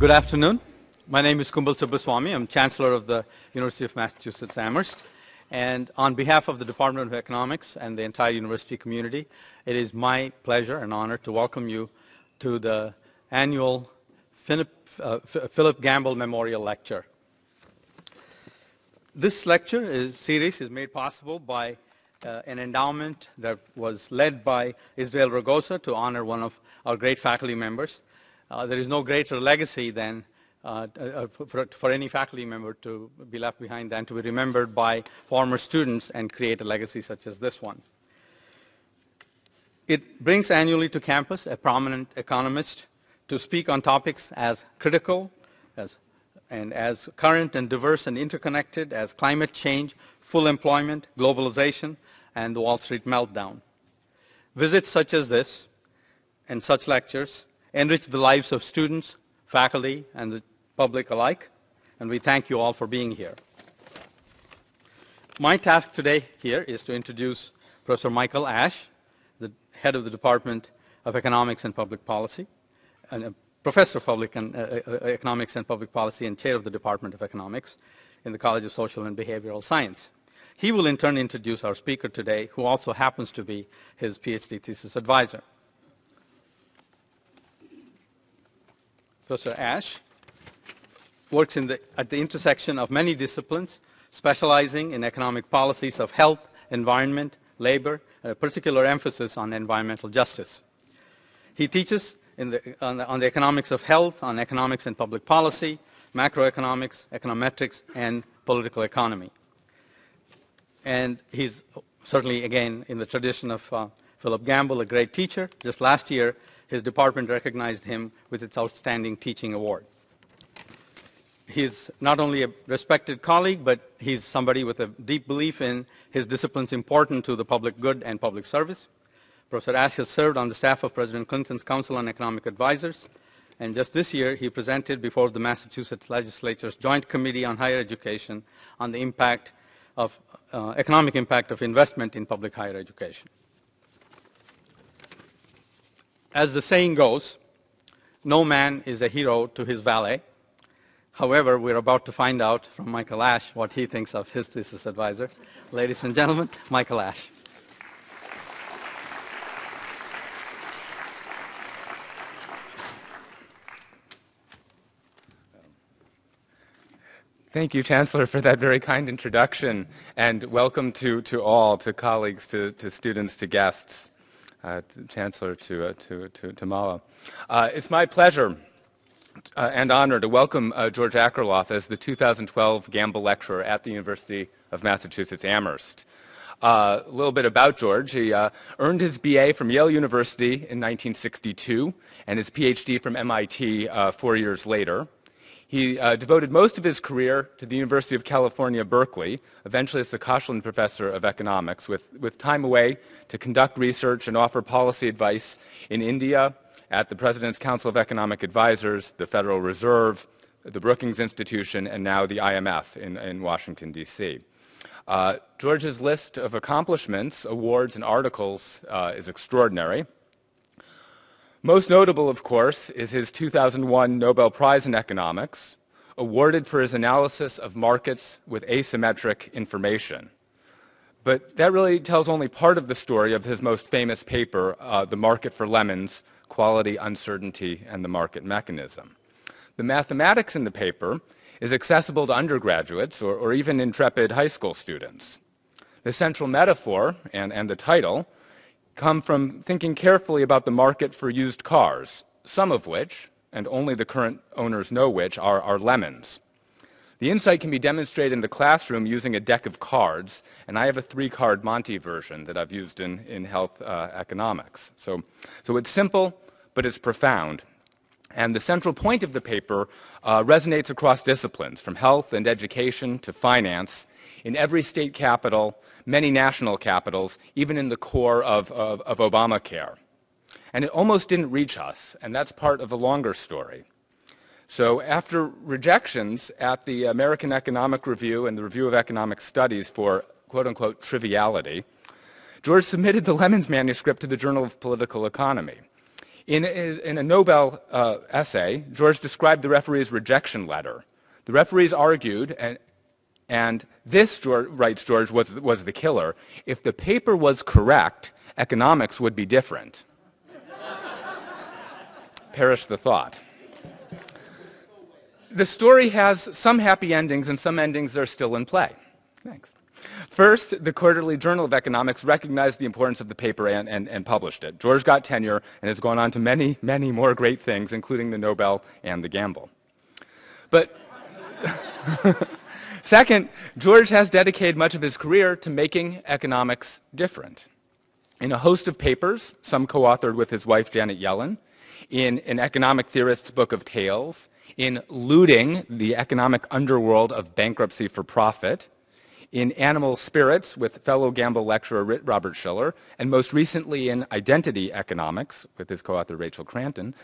Good afternoon. My name is Kumble Subbaswamy. I'm Chancellor of the University of Massachusetts Amherst. And on behalf of the Department of Economics and the entire university community, it is my pleasure and honor to welcome you to the annual Philip, uh, Philip Gamble Memorial Lecture. This lecture is, series is made possible by uh, an endowment that was led by Israel Rogosa to honor one of our great faculty members. Uh, there is no greater legacy than uh, uh, for, for, any faculty member to be left behind than to be remembered by former students and create a legacy such as this one. It brings annually to campus a prominent economist to speak on topics as critical as, and as current and diverse and interconnected as climate change, full employment, globalization, and the Wall Street meltdown. Visits such as this and such lectures enrich the lives of students, faculty, and the public alike, and we thank you all for being here. My task today here is to introduce Professor Michael Ash, the head of the Department of Economics and Public Policy, and professor of public and, uh, uh, economics and public policy and chair of the Department of Economics in the College of Social and Behavioral Science. He will in turn introduce our speaker today, who also happens to be his PhD thesis advisor. Professor Ash works the, at the intersection of many disciplines, specializing in economic policies of health, environment, labor, a particular emphasis on environmental justice. He teaches the, on, the, on the economics of health, on economics and public policy, macroeconomics, econometrics, and political economy. And he's certainly, again, in the tradition of uh, Philip Gamble, a great teacher. Just last year, his department recognized him with its Outstanding Teaching Award he's not only a respected colleague, but he's somebody with a deep belief in his disciplines important to the public good and public service. Professor Ash has served on the staff of President Clinton's Council on Economic Advisors, and just this year he presented before the Massachusetts Legislature's Joint Committee on Higher Education on the impact of uh, economic impact of investment in public higher education. As the saying goes, no man is a hero to his valet, However, we're about to find out from Michael Ash what he thinks of his thesis advisor. Ladies and gentlemen, Michael Ash. Thank you, Chancellor, for that very kind introduction, and welcome to, to all, to colleagues, to, to students, to guests, Chancellor, to, uh, to, to, to Mala. Uh, it's my pleasure uh, and honor to welcome uh, George Akerlof as the 2012 Gamble Lecturer at the University of Massachusetts Amherst. Uh, a little bit about George. He uh, earned his BA from Yale University in 1962 and his PhD from MIT uh, four years later. He uh, devoted most of his career to the University of California, Berkeley, eventually as the Koshland Professor of Economics, with, with time away to conduct research and offer policy advice in India, at the President's Council of Economic Advisors, the Federal Reserve, the Brookings Institution, and now the IMF in, in Washington, D.C. Uh, George's list of accomplishments, awards, and articles uh, is extraordinary. Most notable, of course, is his 2001 Nobel Prize in Economics, awarded for his analysis of markets with asymmetric information. But that really tells only part of the story of his most famous paper, uh, The Market for Lemons, quality, uncertainty, and the market mechanism. The mathematics in the paper is accessible to undergraduates or, or even intrepid high school students. The central metaphor and, and the title come from thinking carefully about the market for used cars, some of which, and only the current owners know which, are, are lemons. The insight can be demonstrated in the classroom using a deck of cards, and I have a three-card Monty version that I've used in, in health uh, economics. So, so it's simple, but it's profound. And the central point of the paper uh, resonates across disciplines, from health and education to finance, in every state capital, many national capitals, even in the core of, of, of Obamacare. And it almost didn't reach us, and that's part of a longer story. So after rejections at the American Economic Review and the Review of Economic Studies for quote-unquote triviality, George submitted the Lemons manuscript to the Journal of Political Economy. In, in a Nobel uh, essay, George described the referee's rejection letter. The referees argued, and, and this, George, writes George, was, was the killer. If the paper was correct, economics would be different. Perish the thought. The story has some happy endings and some endings are still in play. Thanks. First, the Quarterly Journal of Economics recognized the importance of the paper and, and, and, published it. George got tenure and has gone on to many, many more great things, including the Nobel and the Gamble. But second, George has dedicated much of his career to making economics different. In a host of papers, some co-authored with his wife Janet Yellen, in an economic theorist's book of tales, in Looting, the economic underworld of bankruptcy for profit, in Animal Spirits with fellow Gamble lecturer Robert Shiller, and most recently in Identity Economics with his co-author Rachel Kranton,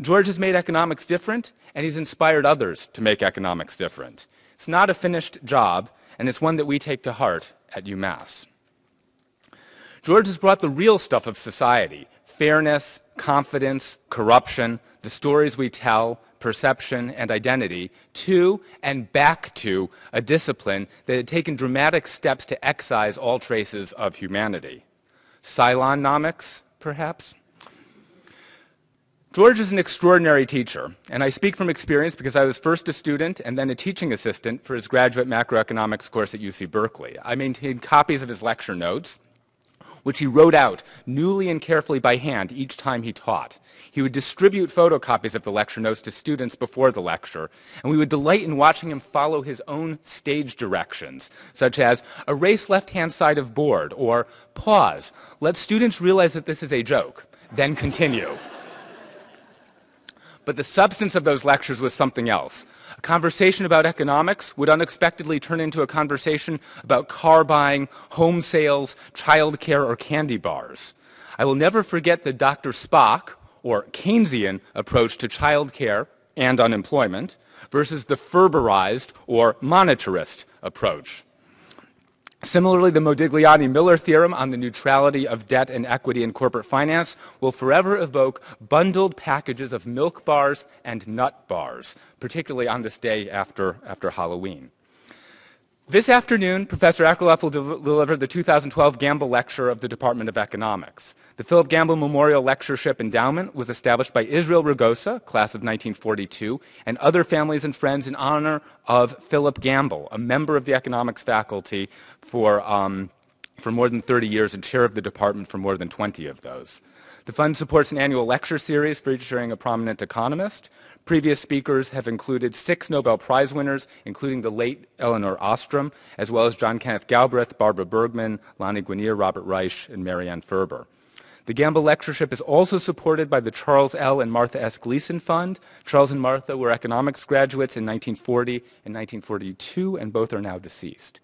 George has made economics different, and he's inspired others to make economics different. It's not a finished job, and it's one that we take to heart at UMass. George has brought the real stuff of society, fairness, confidence, corruption, the stories we tell, perception, and identity to and back to a discipline that had taken dramatic steps to excise all traces of humanity. Cylonnomics, perhaps? George is an extraordinary teacher, and I speak from experience because I was first a student and then a teaching assistant for his graduate macroeconomics course at UC Berkeley. I maintained copies of his lecture notes, which he wrote out newly and carefully by hand each time he taught. He would distribute photocopies of the lecture notes to students before the lecture, and we would delight in watching him follow his own stage directions, such as erase left-hand side of board, or pause, let students realize that this is a joke, then continue. But the substance of those lectures was something else. A conversation about economics would unexpectedly turn into a conversation about car buying, home sales, child care, or candy bars. I will never forget the Dr. Spock, or Keynesian approach to child care and unemployment versus the Ferberized or monetarist approach. Similarly, the Modigliani-Miller theorem on the neutrality of debt and equity in corporate finance will forever evoke bundled packages of milk bars and nut bars, particularly on this day after, after Halloween. This afternoon, Professor Akerlof will de deliver the 2012 Gamble Lecture of the Department of Economics. The Philip Gamble Memorial Lectureship Endowment was established by Israel Rogosa, class of 1942, and other families and friends in honor of Philip Gamble, a member of the economics faculty for, um, for more than 30 years and chair of the department for more than 20 of those. The fund supports an annual lecture series featuring a prominent economist. Previous speakers have included six Nobel Prize winners, including the late Elinor Ostrom, as well as John Kenneth Galbraith, Barbara Bergmann, Lani Guinier, Robert Reich, and Marianne Ferber. The Gamble Lectureship is also supported by the Charles L. and Martha S. Gleason Fund. Charles and Martha were economics graduates in 1940 and 1942, and both are now deceased.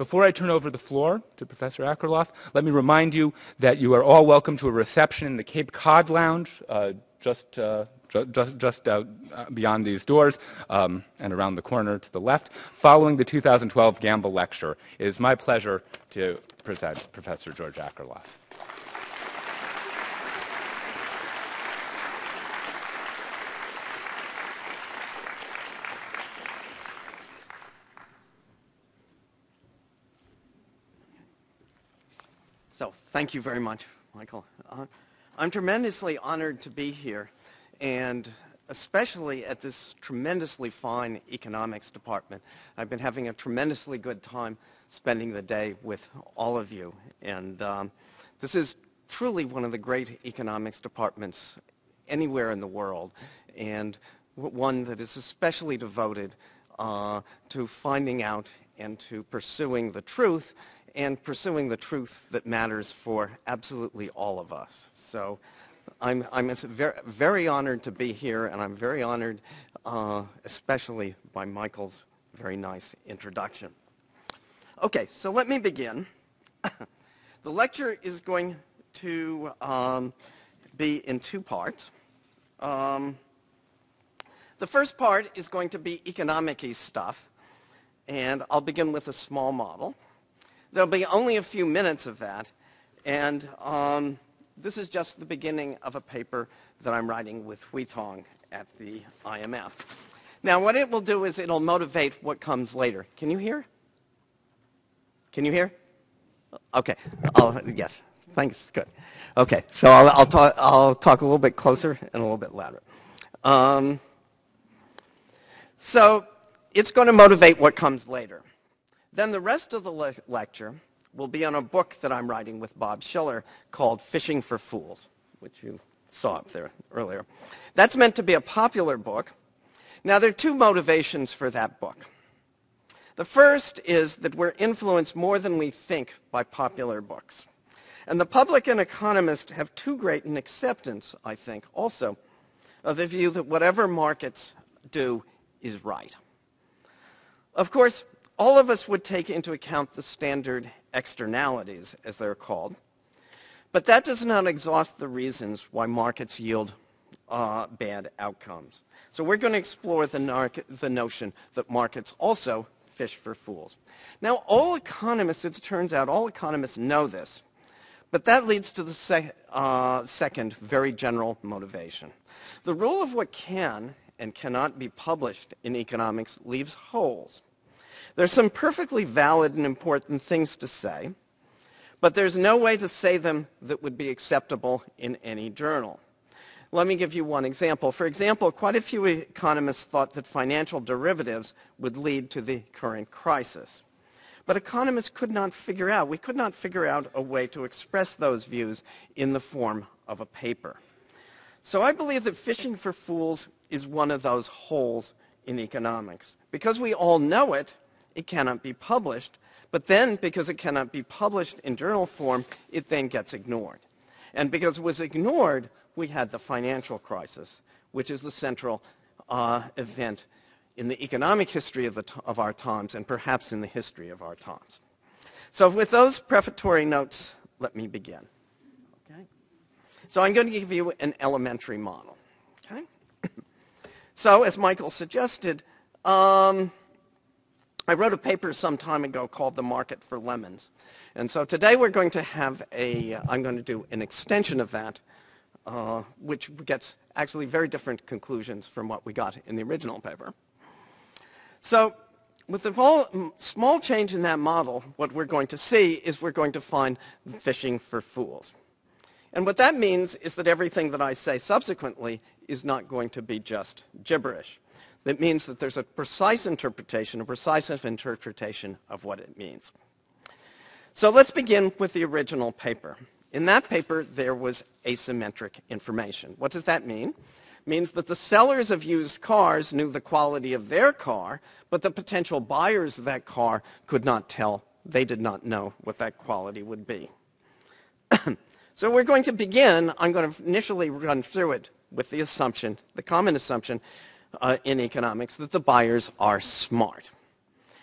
Before I turn over the floor to Professor Akerlof, let me remind you that you are all welcome to a reception in the Cape Cod Lounge, uh, just uh, just, just out uh, beyond these doors um, and around the corner to the left, following the 2012 Gamble Lecture. It is my pleasure to present Professor George Akerlof. So thank you very much, Michael. Uh, I'm tremendously honored to be here and especially at this tremendously fine economics department. I've been having a tremendously good time spending the day with all of you. And um, this is truly one of the great economics departments anywhere in the world, and one that is especially devoted uh, to finding out and to pursuing the truth, and pursuing the truth that matters for absolutely all of us. So I'm, I'm very, very honored to be here, and I'm very honored uh, especially by Michael's very nice introduction. Okay, so let me begin. the lecture is going to um, be in two parts. Um, the first part is going to be economic stuff, and I'll begin with a small model. There'll be only a few minutes of that, and um, this is just the beginning of a paper that I'm writing with Hui Tong at the IMF. Now, what it will do is it'll motivate what comes later. Can you hear? Can you hear? Okay. I'll, yes. Thanks. Good. Okay. So I'll, I'll, talk, I'll talk a little bit closer and a little bit louder. Um, so it's going to motivate what comes later. Then the rest of the le lecture will be on a book that I'm writing with Bob Shiller called Fishing for Fools, which you saw up there earlier. That's meant to be a popular book. Now, there are two motivations for that book. The first is that we're influenced more than we think by popular books. And the public and economists have too great an acceptance, I think, also, of the view that whatever markets do is right. Of course, all of us would take into account the standard externalities, as they're called, but that does not exhaust the reasons why markets yield uh, bad outcomes. So we're going to explore the, the notion that markets also fish for fools. Now, all economists, it turns out, all economists know this, but that leads to the uh, second very general motivation. The rule of what can and cannot be published in economics leaves holes. There's some perfectly valid and important things to say, but there's no way to say them that would be acceptable in any journal. Let me give you one example. For example, quite a few economists thought that financial derivatives would lead to the current crisis. But economists could not figure out, we could not figure out a way to express those views in the form of a paper. So I believe that fishing for fools is one of those holes in economics. Because we all know it, it cannot be published. But then, because it cannot be published in journal form, it then gets ignored. And because it was ignored, we had the financial crisis, which is the central uh, event in the economic history of, the of our times and perhaps in the history of our times. So with those prefatory notes, let me begin. Okay? So I'm going to give you an elementary model. Okay? so as Michael suggested, um, I wrote a paper some time ago called The Market for Lemons. And so today we're going to have a, I'm going to do an extension of that, uh, which gets actually very different conclusions from what we got in the original paper. So with vol small change in that model, what we're going to see is we're going to find fishing for fools. And what that means is that everything that I say subsequently is not going to be just gibberish. That means that there's a precise interpretation, a precise interpretation of what it means. So let's begin with the original paper. In that paper, there was asymmetric information. What does that mean? It means that the sellers of used cars knew the quality of their car, but the potential buyers of that car could not tell. They did not know what that quality would be. so we're going to begin, I'm going to initially run through it with the assumption, the common assumption, uh, in economics that the buyers are smart.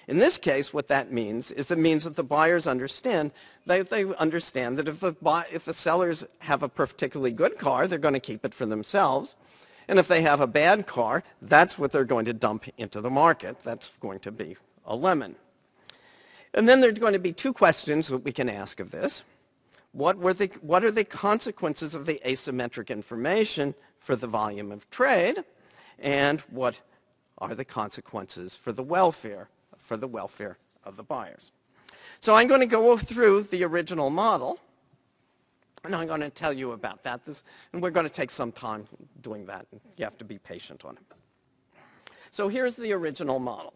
In this case, what that means is it means that the buyers understand that they understand that if the, buy, if the sellers have a particularly good car, they're going to keep it for themselves. And if they have a bad car, that's what they're going to dump into the market. That's going to be a lemon. And then there are going to be two questions that we can ask of this. What, were the, what are the consequences of the asymmetric information for the volume of trade? And what are the consequences for the welfare, for the welfare of the buyers. So I'm going to go through the original model, and I'm going to tell you about that. This, and we're going to take some time doing that. You have to be patient on it. So here's the original model.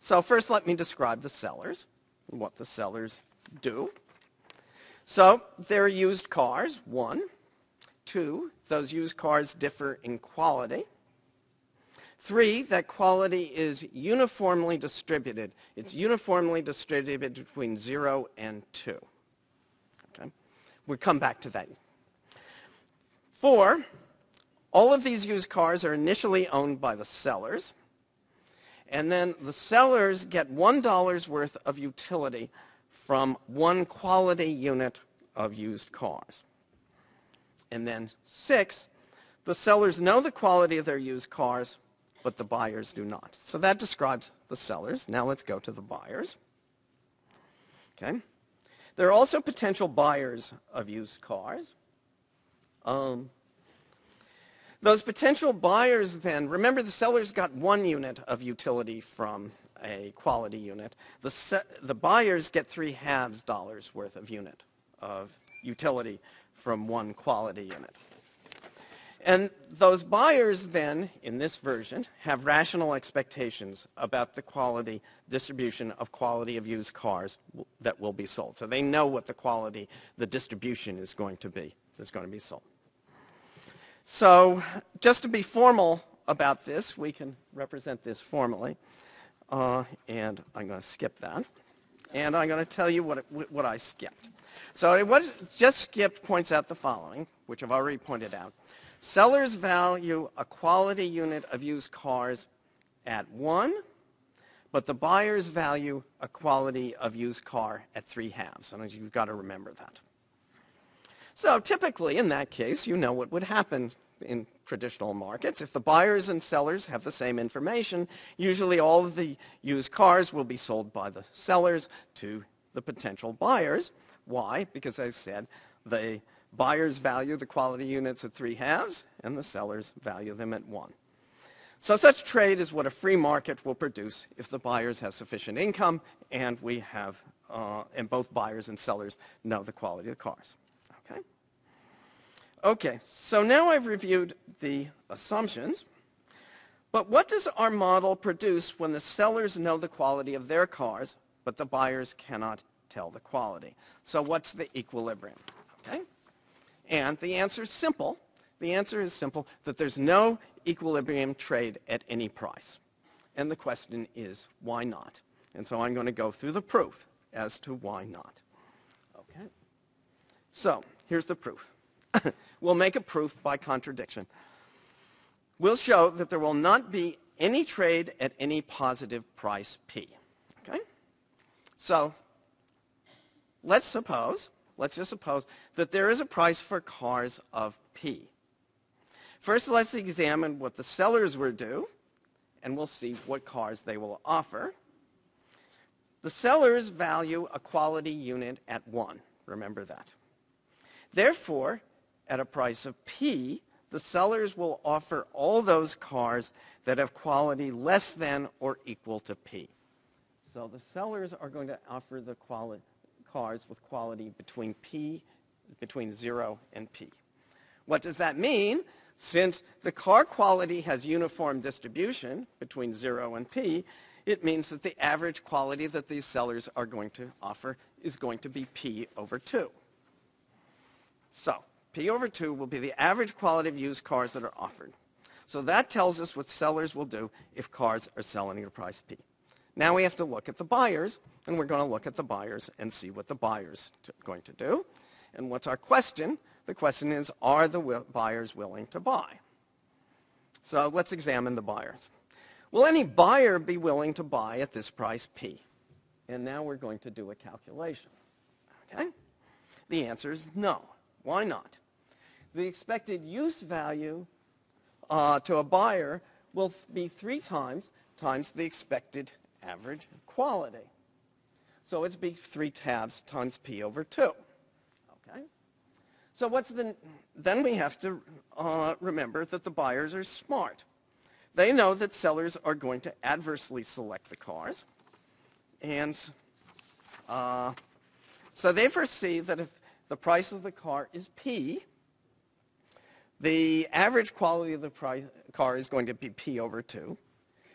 So first let me describe the sellers, and what the sellers do. So they're used cars, one. Two, those used cars differ in quality. Three, that quality is uniformly distributed. It's mm-hmm. uniformly distributed between 0 and 2. Okay? We'll come back to that. Four, all of these used cars are initially owned by the sellers. And then the sellers get $1 worth of utility from one quality unit of used cars. And then six, the sellers know the quality of their used cars but the buyers do not. So that describes the sellers. Now let's go to the buyers. Okay. There are also potential buyers of used cars. Um, those potential buyers then, remember the sellers got one unit of utility from a quality unit. The, the buyers get three halves dollars worth of unit of utility from one quality unit. And those buyers then, in this version, have rational expectations about the quality distribution of quality of used cars that will be sold. So they know what the quality, the distribution is going to be, that's going to be sold. So just to be formal about this, we can represent this formally. Uh, and I'm going to skip that. And I'm going to tell you what, it, what I skipped. So it was just skipped points out the following, which I've already pointed out. Sellers value a quality unit of used cars at 1, but the buyers value a quality of used car at 3 halves. And you've got to remember that. So typically, in that case, you know what would happen in traditional markets. If the buyers and sellers have the same information, usually all of the used cars will be sold by the sellers to the potential buyers. Why? Because as I said, the Buyers value the quality units at three halves, and the sellers value them at one. So such trade is what a free market will produce if the buyers have sufficient income and we have, uh, and both buyers and sellers know the quality of the cars. Okay? Okay, so now I've reviewed the assumptions. But what does our model produce when the sellers know the quality of their cars, but the buyers cannot tell the quality? So what's the equilibrium? Okay? And the answer is simple. The answer is simple, that there's no equilibrium trade at any price. And the question is, why not? And so I'm going to go through the proof as to why not. Okay? So here's the proof. we'll make a proof by contradiction. We'll show that there will not be any trade at any positive price P. Okay? So let's suppose let's just suppose that there is a price for cars of P. First, let's examine what the sellers will do, and we'll see what cars they will offer. The sellers value a quality unit at 1. Remember that. Therefore, at a price of P, the sellers will offer all those cars that have quality less than or equal to P. So the sellers are going to offer the quality cars with quality between P, between 0 and P. What does that mean? Since the car quality has uniform distribution between 0 and P, it means that the average quality that these sellers are going to offer is going to be P over 2. So P over 2 will be the average quality of used cars that are offered. So that tells us what sellers will do if cars are selling at a price P. Now we have to look at the buyers, and we're going to look at the buyers and see what the buyers are going to do. And what's our question? The question is, are the buyers willing to buy? So let's examine the buyers. Will any buyer be willing to buy at this price P? And now we're going to do a calculation. Okay? The answer is no. Why not? The expected use value uh, to a buyer will be three times times the expected average quality. So it's be 3 tabs times P over 2. Okay? So what's the, then we have to uh, remember that the buyers are smart. They know that sellers are going to adversely select the cars. And uh, so they foresee that if the price of the car is P, the average quality of the car is going to be P over 2.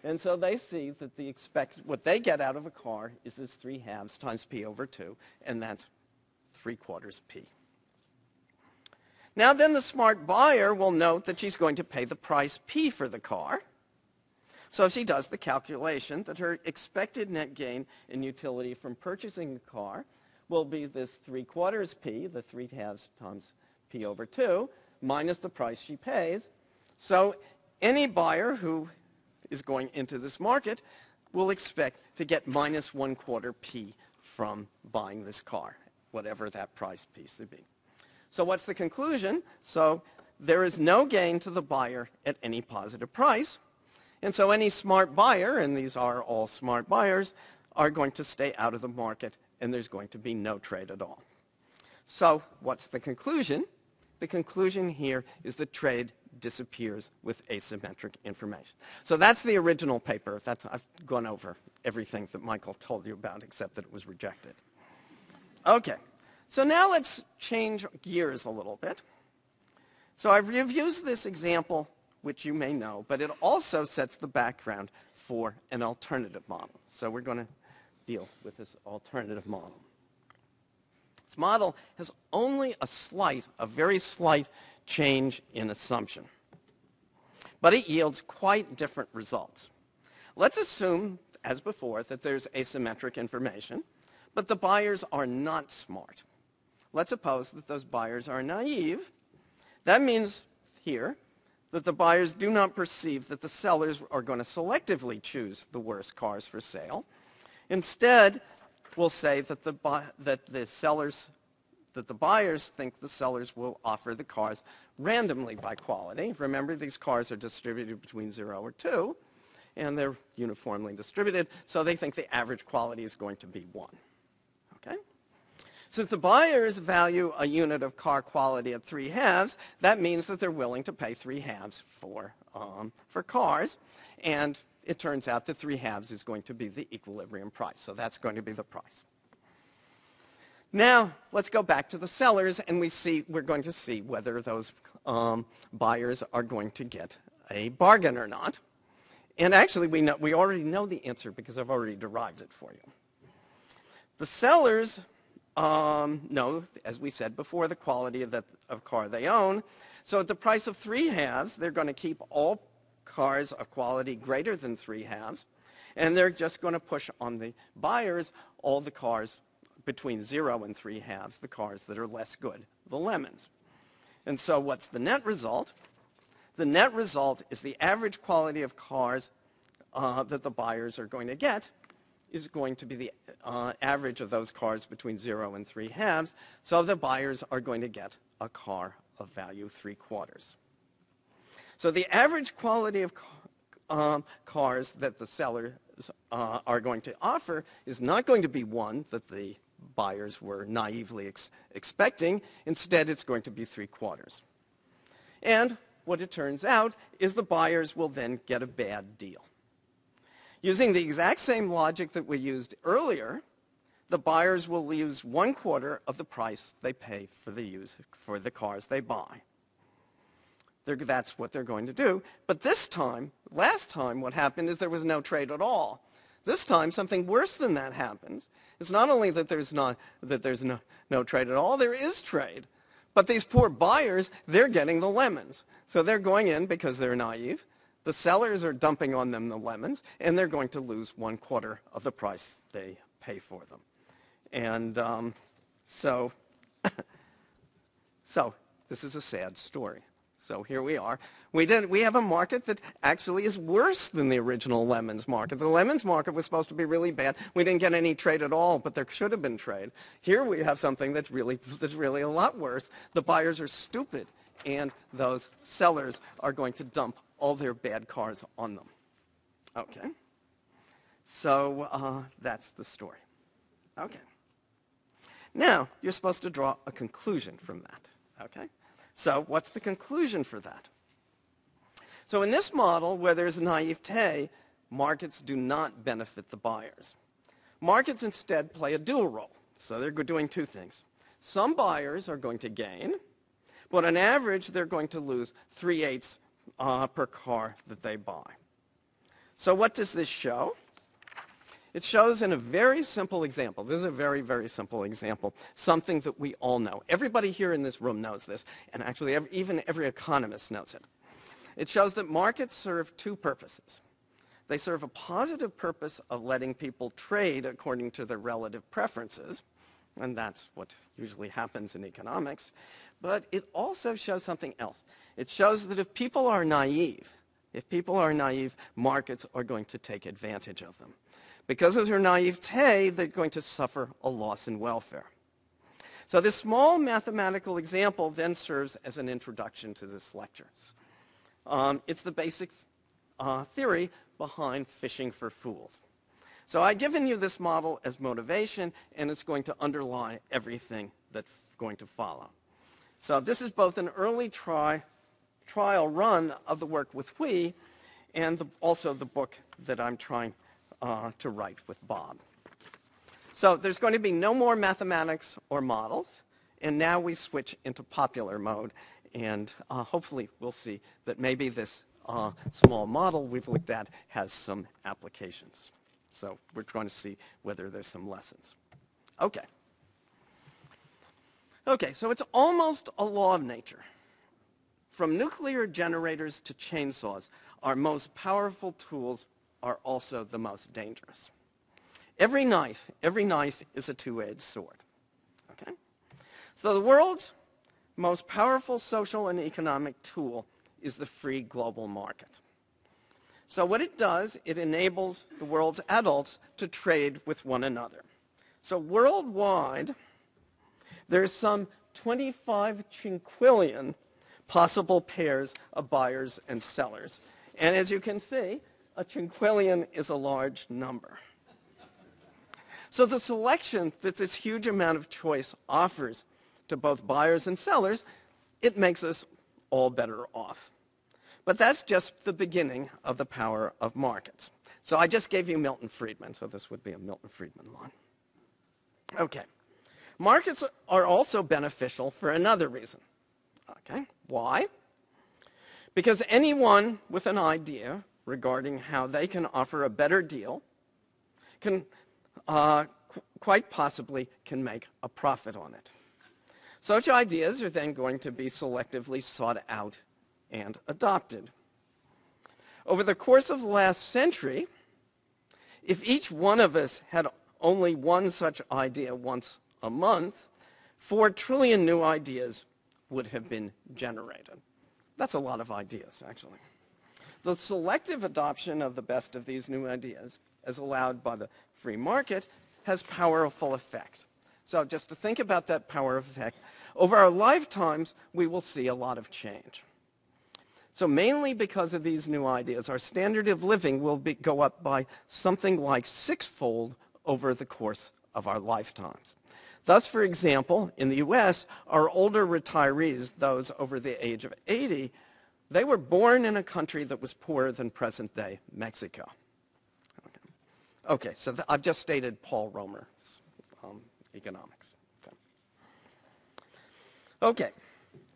And so they see that the expect, what they get out of a car is this 3 halves times P over 2, and that's 3 quarters P. Now then the smart buyer will note that she's going to pay the price P for the car. So she does the calculation that her expected net gain in utility from purchasing the car will be this 3 quarters P, the 3 halves times P over 2, minus the price she pays. So any buyer who is going into this market will expect to get minus one quarter P from buying this car, whatever that price piece would be. So what's the conclusion? So there is no gain to the buyer at any positive price. And so any smart buyer, and these are all smart buyers, are going to stay out of the market and there's going to be no trade at all. So what's the conclusion? The conclusion here is that trade disappears with asymmetric information. So that's the original paper. That's, I've gone over everything that Michael told you about except that it was rejected. Okay, so now let's change gears a little bit. So I've used this example, which you may know, but it also sets the background for an alternative model. So we're going to deal with this alternative model. This model has only a slight, a very slight change in assumption. But it yields quite different results. Let's assume, as before, that there's asymmetric information, but the buyers are not smart. Let's suppose that those buyers are naive. That means here that the buyers do not perceive that the sellers are going to selectively choose the worst cars for sale. Instead, we'll say that the, that the sellers that the buyers think the sellers will offer the cars randomly by quality. Remember, these cars are distributed between 0 or 2, and they're uniformly distributed, so they think the average quality is going to be 1. Okay? Since the buyers value a unit of car quality at 3 halves, that means that they're willing to pay 3 halves for, um, for cars, and it turns out that 3 halves is going to be the equilibrium price, so that's going to be the price. Now, let's go back to the sellers, and we see, we're going to see whether those um, buyers are going to get a bargain or not. And actually, we, know, we already know the answer because I've already derived it for you. The sellers um, know, as we said before, the quality of the of car they own. So at the price of three halves, they're going to keep all cars of quality greater than three halves, and they're just going to push on the buyers all the cars between zero and three halves, the cars that are less good, the lemons. And so what's the net result? The net result is the average quality of cars uh, that the buyers are going to get is going to be the uh, average of those cars between zero and three halves. So the buyers are going to get a car of value three quarters. So the average quality of um, cars that the sellers uh, are going to offer is not going to be one that the buyers were naively ex expecting. Instead, it's going to be three quarters. And what it turns out is the buyers will then get a bad deal. Using the exact same logic that we used earlier, the buyers will lose one quarter of the price they pay for the, use, for the cars they buy. They're, that's what they're going to do. But this time, last time, what happened is there was no trade at all. This time, something worse than that happens. It's not only that there's, not, that there's no, no trade at all, there is trade. But these poor buyers, they're getting the lemons. So they're going in because they're naive. The sellers are dumping on them the lemons, and they're going to lose one quarter of the price they pay for them. And um, so, so this is a sad story. So here we are. We, did, we have a market that actually is worse than the original lemons market. The lemons market was supposed to be really bad. We didn't get any trade at all, but there should have been trade. Here we have something that's really, that's really a lot worse. The buyers are stupid, and those sellers are going to dump all their bad cars on them. Okay. So uh, that's the story. Okay. Now, you're supposed to draw a conclusion from that. Okay? So what's the conclusion for that? So in this model, where there's naivete, markets do not benefit the buyers. Markets instead play a dual role. So they're doing two things. Some buyers are going to gain, but on average, they're going to lose 3 eighths uh, per car that they buy. So what does this show? It shows in a very simple example. This is a very, very simple example, something that we all know. Everybody here in this room knows this, and actually every, even every economist knows it. It shows that markets serve two purposes. They serve a positive purpose of letting people trade according to their relative preferences, and that's what usually happens in economics. But it also shows something else. It shows that if people are naive, if people are naive, markets are going to take advantage of them. Because of their naivete, they're going to suffer a loss in welfare. So this small mathematical example then serves as an introduction to this lecture. Um, it's the basic uh, theory behind fishing for fools. So I've given you this model as motivation, and it's going to underlie everything that's going to follow. So this is both an early try, trial run of the work with we and the, also the book that I'm trying uh, to write with Bob. So there's going to be no more mathematics or models, and now we switch into popular mode, and uh, hopefully we'll see that maybe this uh, small model we've looked at has some applications. So we're trying to see whether there's some lessons. Okay. Okay, so it's almost a law of nature. From nuclear generators to chainsaws, our most powerful tools are also the most dangerous. Every knife, every knife is a two-edged sword. Okay? So the world's most powerful social and economic tool is the free global market. So what it does, it enables the world's adults to trade with one another. So worldwide, there's some 25 quinquillion possible pairs of buyers and sellers. And as you can see, a quinquillion is a large number. So the selection that this huge amount of choice offers to both buyers and sellers, it makes us all better off. But that's just the beginning of the power of markets. So I just gave you Milton Friedman, so this would be a Milton Friedman line. Okay. Markets are also beneficial for another reason. Okay. Why? Because anyone with an idea regarding how they can offer a better deal can uh, qu quite possibly can make a profit on it. Such ideas are then going to be selectively sought out and adopted. Over the course of the last century, if each one of us had only one such idea once a month, four trillion new ideas would have been generated. That's a lot of ideas, actually. The selective adoption of the best of these new ideas, as allowed by the free market, has powerful effect. So just to think about that power of effect, over our lifetimes, we will see a lot of change. So mainly because of these new ideas, our standard of living will be, go up by something like sixfold over the course of our lifetimes. Thus, for example, in the U.S., our older retirees, those over the age of 80, they were born in a country that was poorer than present-day Mexico. Okay, okay so I've just stated Paul Romer's um, economics. Okay. okay,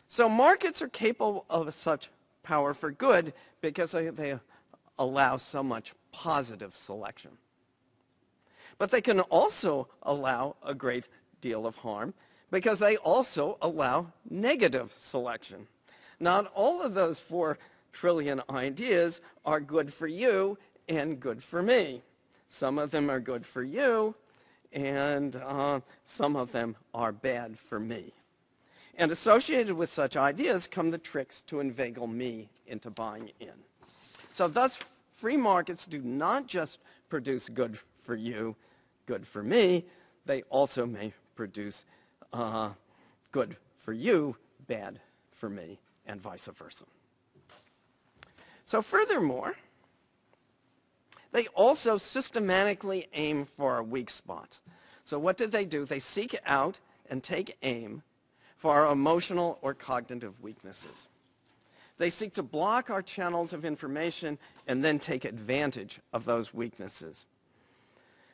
so markets are capable of such power for good because they allow so much positive selection. But they can also allow a great deal of harm because they also allow negative selection. Not all of those four trillion ideas are good for you and good for me. Some of them are good for you, and uh, some of them are bad for me. And associated with such ideas come the tricks to inveigle me into buying in. So thus, free markets do not just produce good for you, good for me, they also may produce uh, good for you, bad for me, and vice versa. So furthermore, they also systematically aim for our weak spots. So what did they do? They seek out and take aim for our emotional or cognitive weaknesses. They seek to block our channels of information and then take advantage of those weaknesses.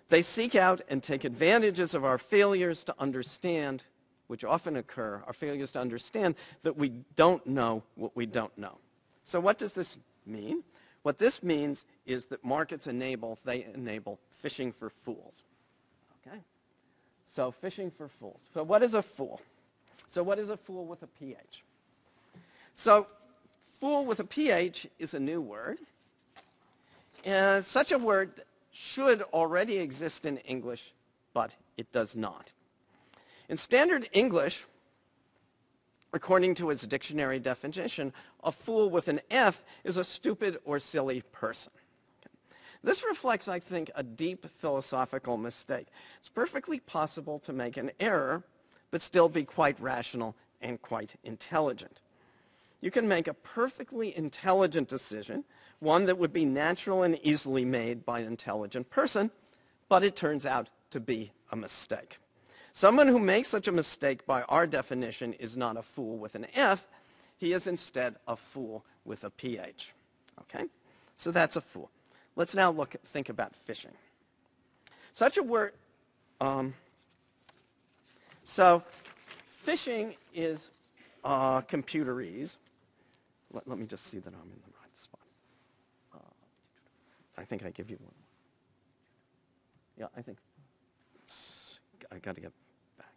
They seek out and take advantages of our failures to understand, which often occur, are failures to understand that we don't know what we don't know. So what does this mean? What this means is that markets enable, they enable fishing for fools. Okay? So fishing for fools. So what is a fool? So what is a fool with a PH? So fool with a PH is a new word. And such a word should already exist in English, but it does not. In standard English, according to its dictionary definition, a fool with an F is a stupid or silly person. This reflects, I think, a deep philosophical mistake. It's perfectly possible to make an error but still be quite rational and quite intelligent. You can make a perfectly intelligent decision, one that would be natural and easily made by an intelligent person, but it turns out to be a mistake. Someone who makes such a mistake by our definition is not a fool with an F. He is instead a fool with a PH. Okay? So that's a fool. Let's now look at, think about phishing. Such a word, um, so phishing is uh, computerese. Let, let, me just see that I'm in the right spot. Uh, I think I give you one. Yeah, I think. I got to get back.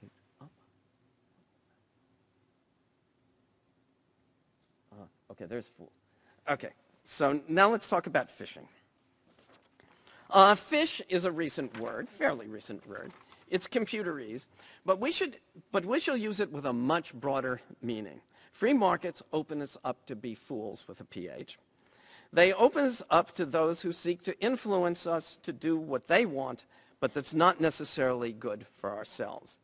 Page up. Uh, okay, there's fool. Okay, so now let's talk about phishing. Uh, phish is a recent word, fairly recent word. It's computerese, but we should, but we shall use it with a much broader meaning. Free markets open us up to be fools with a PH. They open us up to those who seek to influence us to do what they want, but that's not necessarily good for ourselves.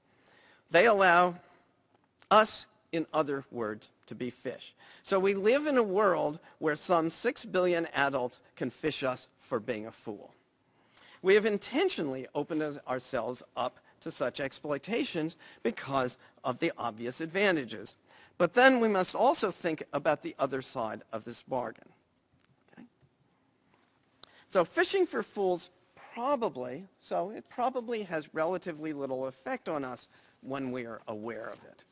They allow us, in other words, to be fish. So we live in a world where some six billion adults can fish us for being a fool. We have intentionally opened ourselves up to such exploitations because of the obvious advantages. But then we must also think about the other side of this bargain. Okay? So fishing for fools probably, so it probably has relatively little effect on us when we are aware of it.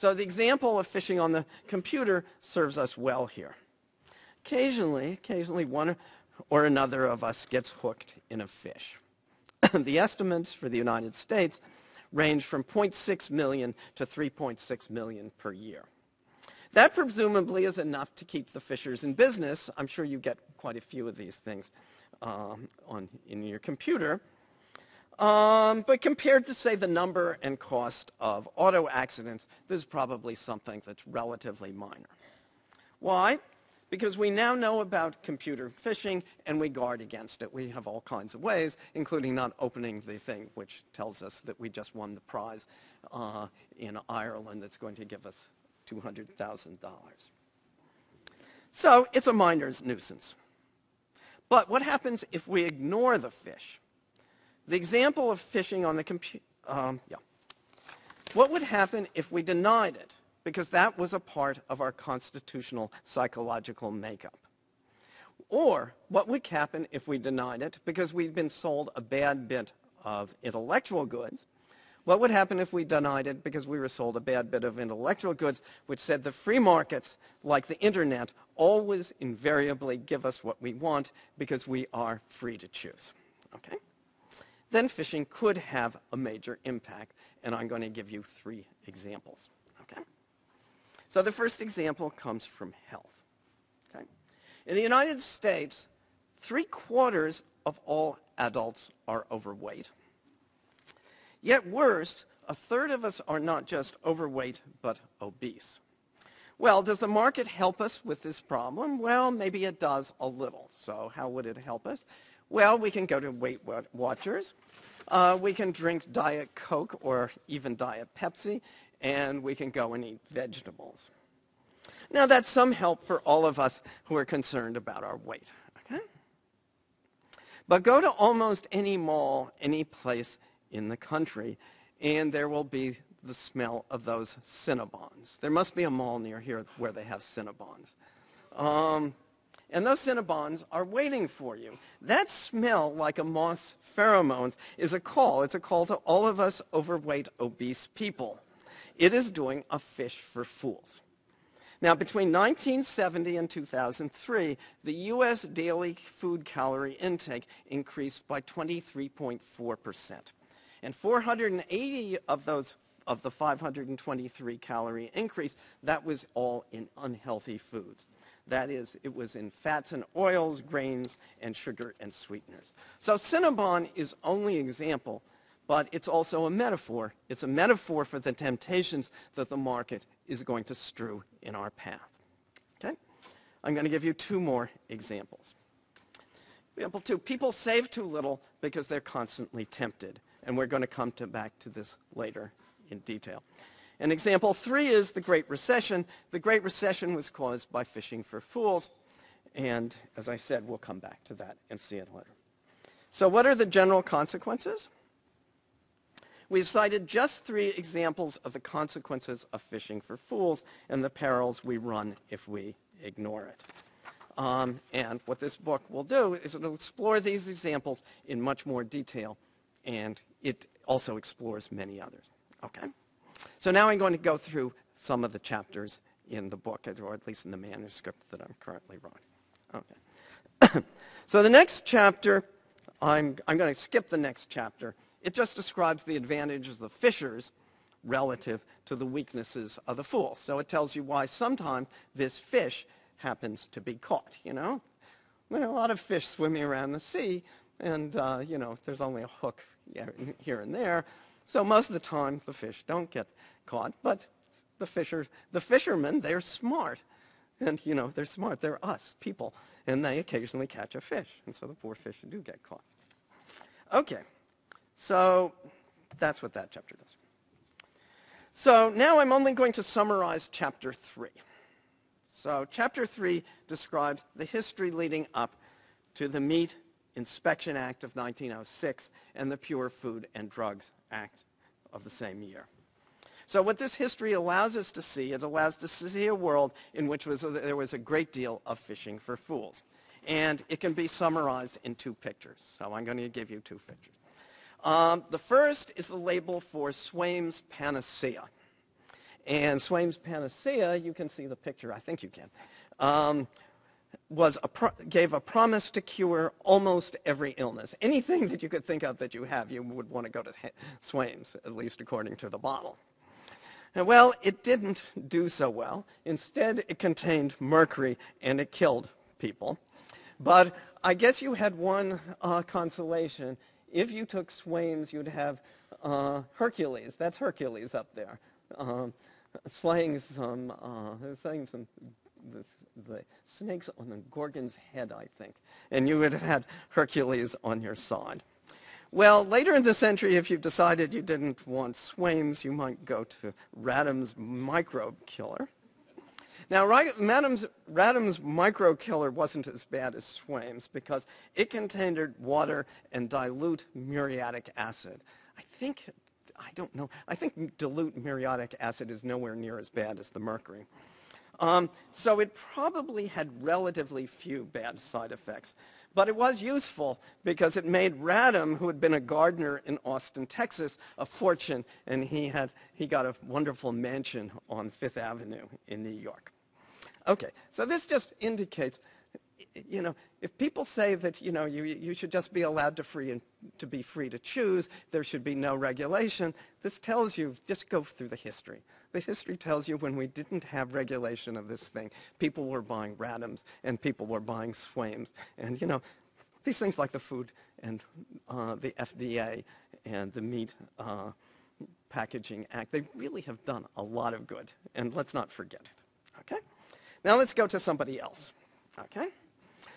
So the example of phishing on the computer serves us well here. Occasionally, occasionally one or another of us gets hooked in a fish. the estimates for the United States range from 0.6 million to 3.6 million per year. That presumably is enough to keep the fishers in business. I'm sure you get quite a few of these things um, on, in your computer. Um, but compared to, say, the number and cost of auto accidents, this is probably something that's relatively minor. Why? because we now know about computer phishing and we guard against it. We have all kinds of ways, including not opening the thing which tells us that we just won the prize uh, in Ireland that's going to give us $200,000. So it's a miner's nuisance. But what happens if we ignore the fish? The example of phishing on the computer, um, yeah. What would happen if we denied it? because that was a part of our constitutional psychological makeup. Or what would happen if we denied it because we'd been sold a bad bit of intellectual goods? What would happen if we denied it because we were sold a bad bit of intellectual goods which said the free markets, like the internet, always invariably give us what we want because we are free to choose? Okay? Then phishing could have a major impact, and I'm going to give you three examples. Okay? So the first example comes from health. Okay? In the United States, three quarters of all adults are overweight. Yet worse, a third of us are not just overweight, but obese. Well, does the market help us with this problem? Well, maybe it does a little. So how would it help us? Well, we can go to Weight Watchers. Uh, we can drink Diet Coke or even Diet Pepsi, and we can go and eat vegetables. Now that's some help for all of us who are concerned about our weight. Okay? But go to almost any mall, any place in the country, and there will be the smell of those Cinnabons. There must be a mall near here where they have Cinnabons. Um, and those Cinnabons are waiting for you. That smell, like a moth's pheromones, is a call. It's a call to all of us overweight, obese people. It is doing a fish for fools. Now, between 1970 and 2003, the U.S. daily food calorie intake increased by 23.4%. And 480 of those of the 523 calorie increase, that was all in unhealthy foods. That is, it was in fats and oils, grains, and sugar and sweeteners. So Cinnabon is only example but it's also a metaphor. It's a metaphor for the temptations that the market is going to strew in our path. Okay? I'm going to give you two more examples. Example two, people save too little because they're constantly tempted. And we're going to come to back to this later in detail. And example three is the Great Recession. The Great Recession was caused by fishing for fools. And as I said, we'll come back to that and see it later. So what are the general consequences? We've cited just three examples of the consequences of fishing for fools and the perils we run if we ignore it. Um, and what this book will do is it'll explore these examples in much more detail, and it also explores many others. Okay? So now I'm going to go through some of the chapters in the book, or at least in the manuscript that I'm currently writing. Okay. so the next chapter, I'm, I'm going to skip the next chapter. It just describes the advantages of the fishers relative to the weaknesses of the fool. So it tells you why sometimes this fish happens to be caught, you know? There are a lot of fish swimming around the sea, and, uh, you know, there's only a hook here and there. So most of the time, the fish don't get caught, but the, fisher, the fishermen, they're smart. And, you know, they're smart. They're us, people. And they occasionally catch a fish. And so the poor fish do get caught. Okay. So that's what that chapter does. So now I'm only going to summarize chapter 3. So chapter 3 describes the history leading up to the Meat Inspection Act of 1906 and the Pure Food and Drugs Act of the same year. So what this history allows us to see, it allows us to see a world in which was a, there was a great deal of fishing for fools. And it can be summarized in two pictures. So I'm going to give you two pictures. Um, the first is the label for Swaim's Panacea. And Swaim's Panacea, you can see the picture, I think you can, um, was a gave a promise to cure almost every illness. Anything that you could think of that you have, you would want to go to Swaim's, at least according to the bottle. And well, it didn't do so well. Instead, it contained mercury, and it killed people. But I guess you had one uh, consolation. If you took Swaim's, you'd have uh, Hercules. That's Hercules up there. Um, slaying some, uh, slaying some the, the snakes on the Gorgon's head, I think. And you would have had Hercules on your side. Well, later in the century, if you decided you didn't want Swaim's, you might go to Radam's microbe killer. Now, Radam's, Radam's microbe killer wasn't as bad as Swaim's because it contained water and dilute muriatic acid. I think I don't know. I think dilute muriatic acid is nowhere near as bad as the mercury. Um, so it probably had relatively few bad side effects. But it was useful because it made Radam, who had been a gardener in Austin, Texas, a fortune, and he, had, he got a wonderful mansion on Fifth Avenue in New York. Okay, so this just indicates you know, if people say that, you know, you, you should just be allowed to, free and, to be free to choose, there should be no regulation, this tells you, just go through the history. The history tells you when we didn't have regulation of this thing, people were buying Radams and people were buying Swaims. And, you know, these things like the food and uh, the FDA and the meat uh, packaging act, they really have done a lot of good. And let's not forget it. Okay? Now let's go to somebody else. Okay?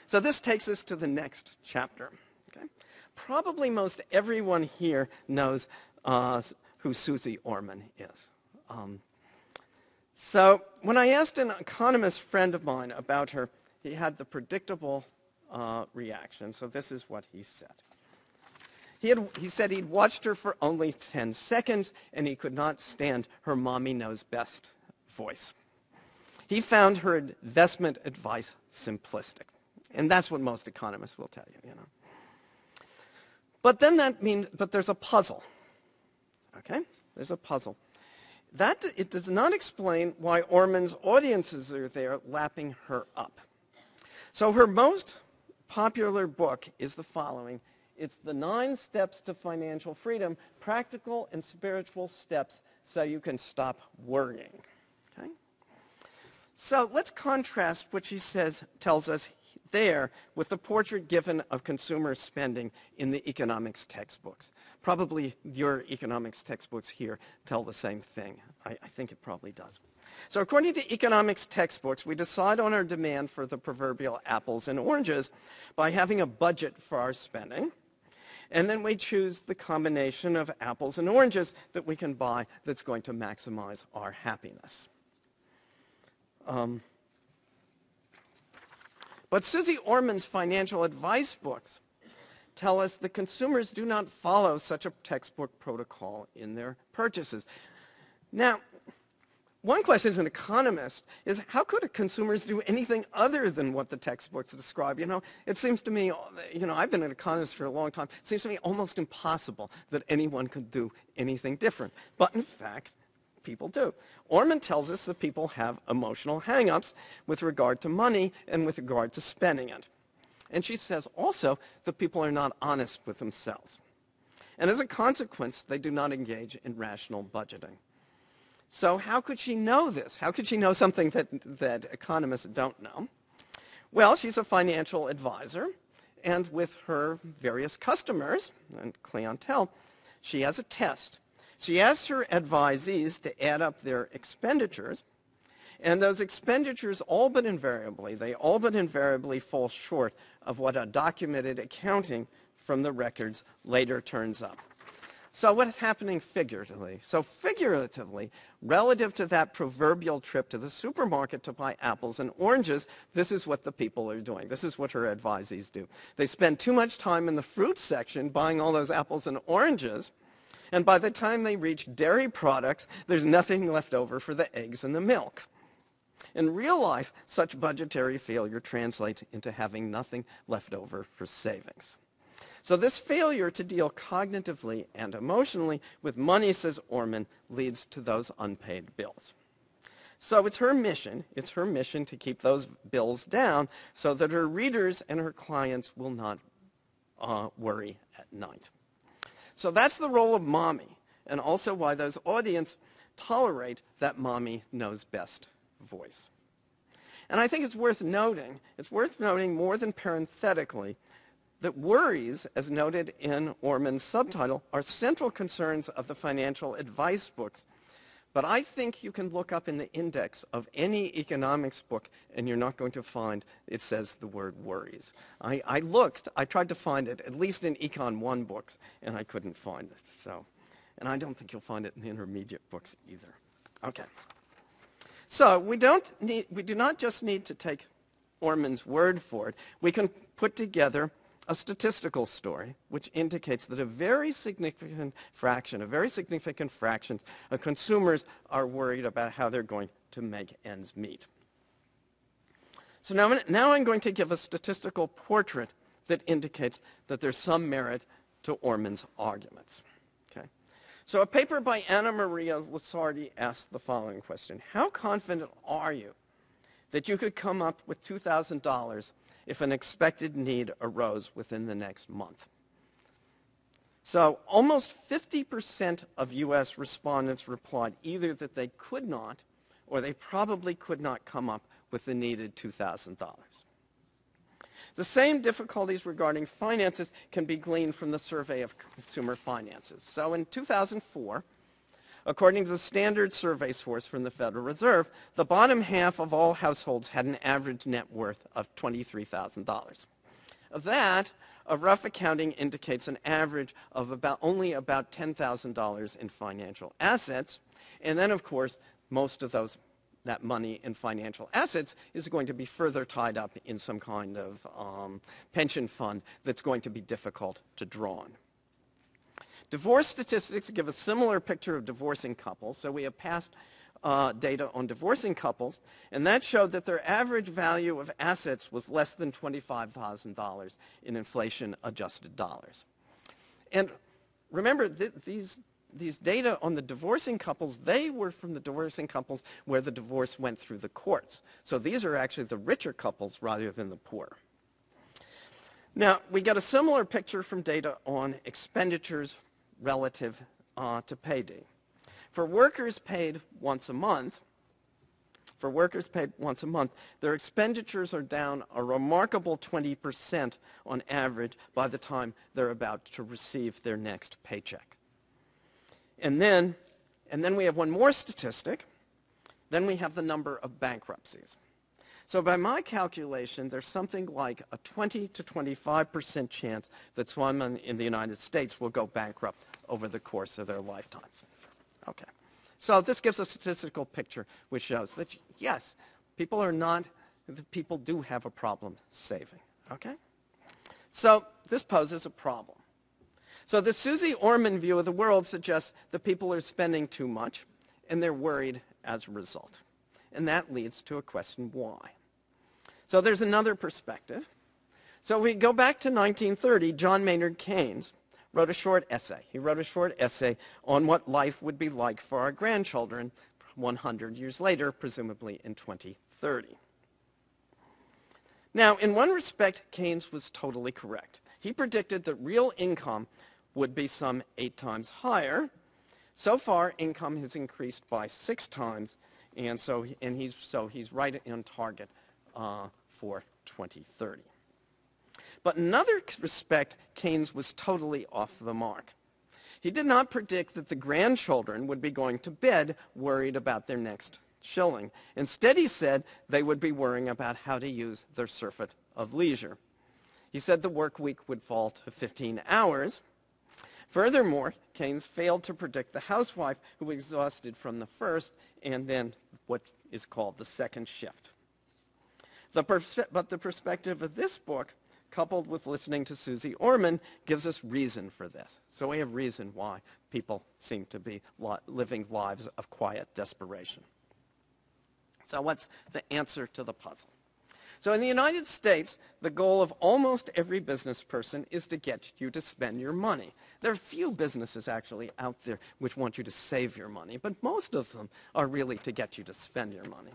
So this takes us to the next chapter. Okay? Probably most everyone here knows uh, who Susie Orman is. Um, so when I asked an economist friend of mine about her, he had the predictable uh, reaction. So this is what he said. He, had, he said he'd watched her for only 10 seconds, and he could not stand her mommy knows best voice. He found her investment advice simplistic. And that's what most economists will tell you, you know. But then that means, but there's a puzzle. Okay? There's a puzzle. That, it does not explain why Orman's audiences are there lapping her up. So her most popular book is the following. It's the nine steps to financial freedom, practical and spiritual steps so you can stop worrying. Okay? So let's contrast what she says, tells us there with the portrait given of consumer spending in the economics textbooks. Probably your economics textbooks here tell the same thing. I, I think it probably does. So according to economics textbooks, we decide on our demand for the proverbial apples and oranges by having a budget for our spending. And then we choose the combination of apples and oranges that we can buy that's going to maximize our happiness. Um, but Susie Orman's financial advice books tell us that consumers do not follow such a textbook protocol in their purchases. Now, one question as an economist is how could consumers do anything other than what the textbooks describe? You know, it seems to me, you know, I've been an economist for a long time. It seems to me almost impossible that anyone could do anything different. But in fact, people do. Orman tells us that people have emotional hang-ups with regard to money and with regard to spending it. And she says also that people are not honest with themselves. And as a consequence, they do not engage in rational budgeting. So how could she know this? How could she know something that, that economists don't know? Well, she's a financial advisor, and with her various customers and clientele, she has a test. She asks her advisees to add up their expenditures, and those expenditures all but invariably, they all but invariably fall short of what a documented accounting from the records later turns up. So what is happening figuratively? So figuratively, relative to that proverbial trip to the supermarket to buy apples and oranges, this is what the people are doing. This is what her advisees do. They spend too much time in the fruit section buying all those apples and oranges, and by the time they reach dairy products, there's nothing left over for the eggs and the milk. In real life, such budgetary failure translates into having nothing left over for savings. So this failure to deal cognitively and emotionally with money, says Orman, leads to those unpaid bills. So it's her mission, it's her mission to keep those bills down so that her readers and her clients will not uh, worry at night. So that's the role of mommy, and also why those audience tolerate that mommy knows best voice. And I think it's worth noting, it's worth noting more than parenthetically, that worries, as noted in Orman's subtitle, are central concerns of the financial advice books. But I think you can look up in the index of any economics book and you're not going to find it says the word worries. I, I looked, I tried to find it, at least in Econ 1 books, and I couldn't find it. So, and I don't think you'll find it in the intermediate books either. Okay. So we, don't need, we do not just need to take Orman's word for it. We can put together a statistical story which indicates that a very significant fraction, a very significant fraction of consumers are worried about how they're going to make ends meet. So now, now I'm going to give a statistical portrait that indicates that there's some merit to Orman's arguments. Okay? So a paper by Anna Maria Lusardi asked the following question. How confident are you that you could come up with $2,000 if an expected need arose within the next month. So almost 50% of U.S. respondents replied either that they could not or they probably could not come up with the needed $2,000. The same difficulties regarding finances can be gleaned from the survey of consumer finances. So in 2004, According to the standard survey source from the Federal Reserve, the bottom half of all households had an average net worth of $23,000. Of that, a rough accounting indicates an average of about only about $10,000 in financial assets. And then, of course, most of those that money in financial assets is going to be further tied up in some kind of um, pension fund that's going to be difficult to draw on. Divorce statistics give a similar picture of divorcing couples. So we have past uh, data on divorcing couples, and that showed that their average value of assets was less than $25,000 in inflation-adjusted dollars. And remember, th these, these data on the divorcing couples, they were from the divorcing couples where the divorce went through the courts. So these are actually the richer couples rather than the poor. Now, we get a similar picture from data on expenditures relative uh, to payday. For workers paid once a month, for workers paid once a month, their expenditures are down a remarkable 20% on average by the time they're about to receive their next paycheck. And then, and then we have one more statistic. Then we have the number of bankruptcies. So by my calculation, there's something like a 20 to 25% chance that someone in the United States will go bankrupt over the course of their lifetimes. Okay. So this gives a statistical picture which shows that, yes, people are not, the people do have a problem saving. Okay? So this poses a problem. So the Susie Orman view of the world suggests that people are spending too much and they're worried as a result. And that leads to a question why. So there's another perspective. So we go back to 1930, John Maynard Keynes wrote a short essay. He wrote a short essay on what life would be like for our grandchildren 100 years later, presumably in 2030. Now, in one respect, Keynes was totally correct. He predicted that real income would be some eight times higher. So far, income has increased by six times, and so, and he's, so he's right on target uh, for 2030. But in another respect, Keynes was totally off the mark. He did not predict that the grandchildren would be going to bed worried about their next shilling. Instead, he said they would be worrying about how to use their surfeit of leisure. He said the work week would fall to 15 hours. Furthermore, Keynes failed to predict the housewife who exhausted from the first and then what is called the second shift. The but the perspective of this book, coupled with listening to Susie Orman, gives us reason for this. So we have reason why people seem to be living lives of quiet desperation. So what's the answer to the puzzle? So in the United States, the goal of almost every business person is to get you to spend your money. There are few businesses actually out there which want you to save your money, but most of them are really to get you to spend your money.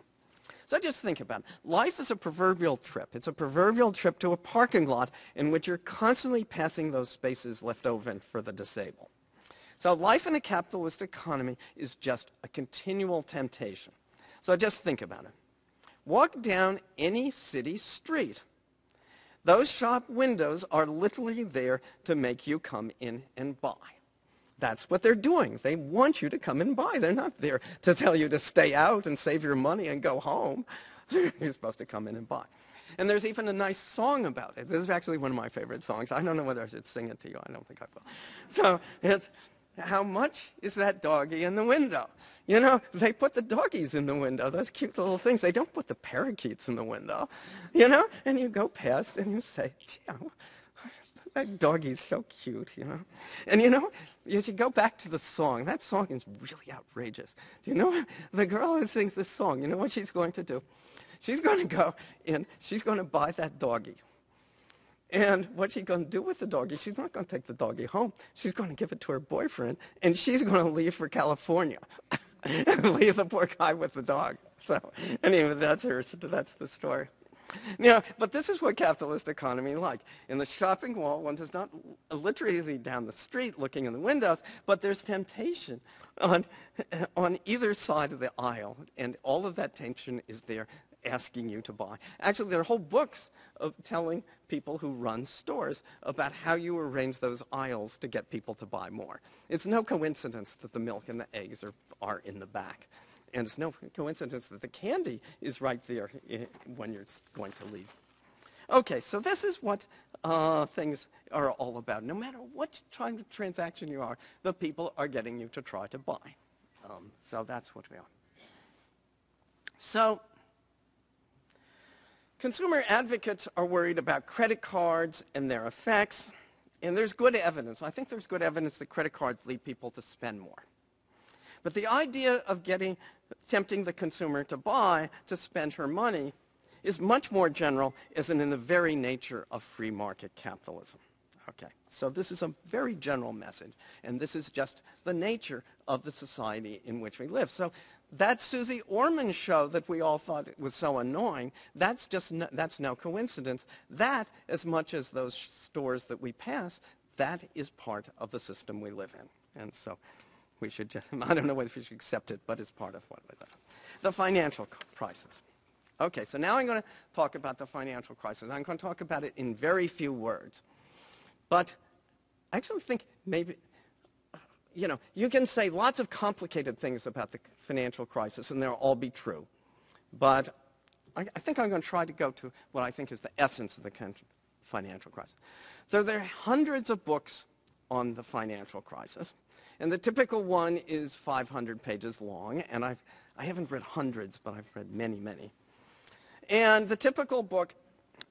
So just think about it. Life is a proverbial trip. It's a proverbial trip to a parking lot in which you're constantly passing those spaces left over for the disabled. So life in a capitalist economy is just a continual temptation. So just think about it. Walk down any city street. Those shop windows are literally there to make you come in and buy. That's what they're doing. They want you to come and buy. They're not there to tell you to stay out and save your money and go home. You're supposed to come in and buy. And there's even a nice song about it. This is actually one of my favorite songs. I don't know whether I should sing it to you. I don't think I will. So it's, how much is that doggy in the window? You know, they put the doggies in the window, those cute little things. They don't put the parakeets in the window, you know? And you go past and you say, gee, that doggie's so cute, you know? And you know, you should go back to the song. That song is really outrageous. Do you know, the girl who sings this song, you know what she's going to do? She's going to go and she's going to buy that doggie. And what's she going to do with the doggie? She's not going to take the doggie home. She's going to give it to her boyfriend, and she's going to leave for California and leave the poor guy with the dog. So anyway, that's her. That's the story. You but this is what capitalist economy like. In the shopping mall, one does not literally down the street looking in the windows, but there's temptation on, on either side of the aisle, and all of that tension is there asking you to buy. Actually, there are whole books of telling people who run stores about how you arrange those aisles to get people to buy more. It's no coincidence that the milk and the eggs are, are in the back. And it's no coincidence that the candy is right there when you're going to leave. Okay, so this is what uh, things are all about. No matter what kind of transaction you are, the people are getting you to try to buy. Um, so that's what we are. So Consumer advocates are worried about credit cards and their effects, and there's good evidence. I think there's good evidence that credit cards lead people to spend more. But the idea of getting, tempting the consumer to buy, to spend her money, is much more general, in, in the very nature of free market capitalism. Okay, so this is a very general message, and this is just the nature of the society in which we live. So that Susie Orman show that we all thought was so annoying, that's just no, that's no coincidence. That, as much as those stores that we pass, that is part of the system we live in. And so we should I don't know whether we should accept it, but it's part of what. The financial crisis. Okay, so now I'm going to talk about the financial crisis. I'm going to talk about it in very few words. But I actually think maybe you know, you can say lots of complicated things about the financial crisis, and they'll all be true. But I, I think I'm going to try to go to what I think is the essence of the financial crisis. So there are hundreds of books on the financial crisis, and the typical one is 500 pages long, and I've, I haven't read hundreds, but I've read many, many. And the typical book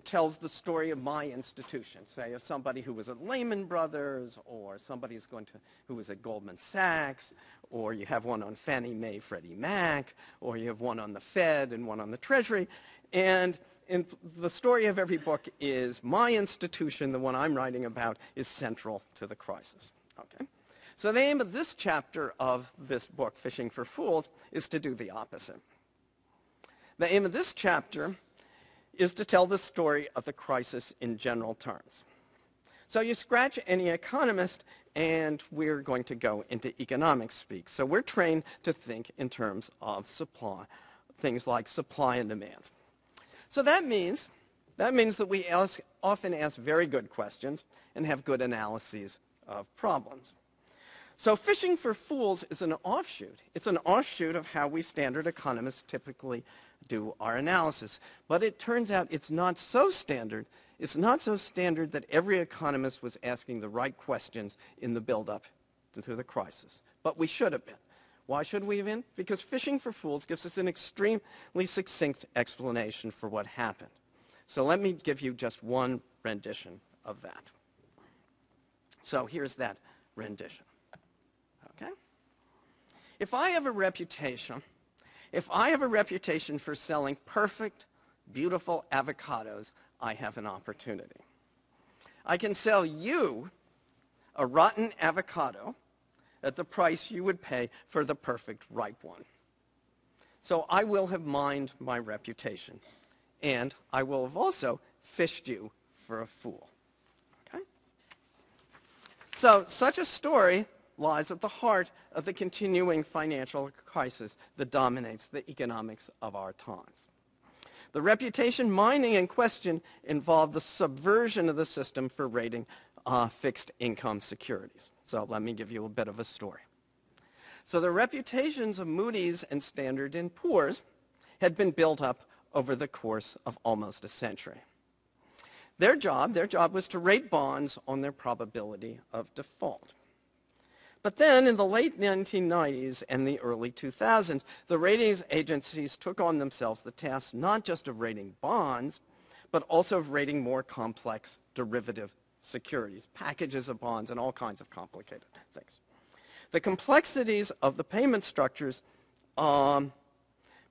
tells the story of my institution, say of somebody who was at Lehman Brothers or somebody who's going to, who was at Goldman Sachs, or you have one on Fannie Mae, Freddie Mac, or you have one on the Fed and one on the Treasury. And in the story of every book is my institution, the one I'm writing about, is central to the crisis. Okay? So the aim of this chapter of this book, Phishing for Phools, is to do the opposite. The aim of this chapter is to tell the story of the crisis in general terms. So you scratch any economist and we're going to go into economics speak. So we're trained to think in terms of supply, things like supply and demand. So that means, that means that we ask, often ask very good questions and have good analyses of problems. So fishing for fools is an offshoot. It's an offshoot of how we standard economists typically do our analysis. But it turns out it's not so standard. It's not so standard that every economist was asking the right questions in the buildup to the crisis. But we should have been. Why should we have been? Because fishing for fools gives us an extremely succinct explanation for what happened. So let me give you just one rendition of that. So here's that rendition. If I have a reputation if I have a reputation for selling perfect, beautiful avocados, I have an opportunity. I can sell you a rotten avocado at the price you would pay for the perfect ripe one. So I will have mined my reputation, and I will have also fished you for a fool. Okay? So such a story lies at the heart of the continuing financial crisis that dominates the economics of our times. The reputation mining in question involved the subversion of the system for rating uh, fixed income securities. So let me give you a bit of a story. So the reputations of Moody's and Standard & Poor's had been built up over the course of almost a century. Their job, their job was to rate bonds on their probability of default. But then in the late 1990s and the early 2000s, the ratings agencies took on themselves the task not just of rating bonds, but also of rating more complex derivative securities, packages of bonds, and all kinds of complicated things. The complexities of the payment structures um,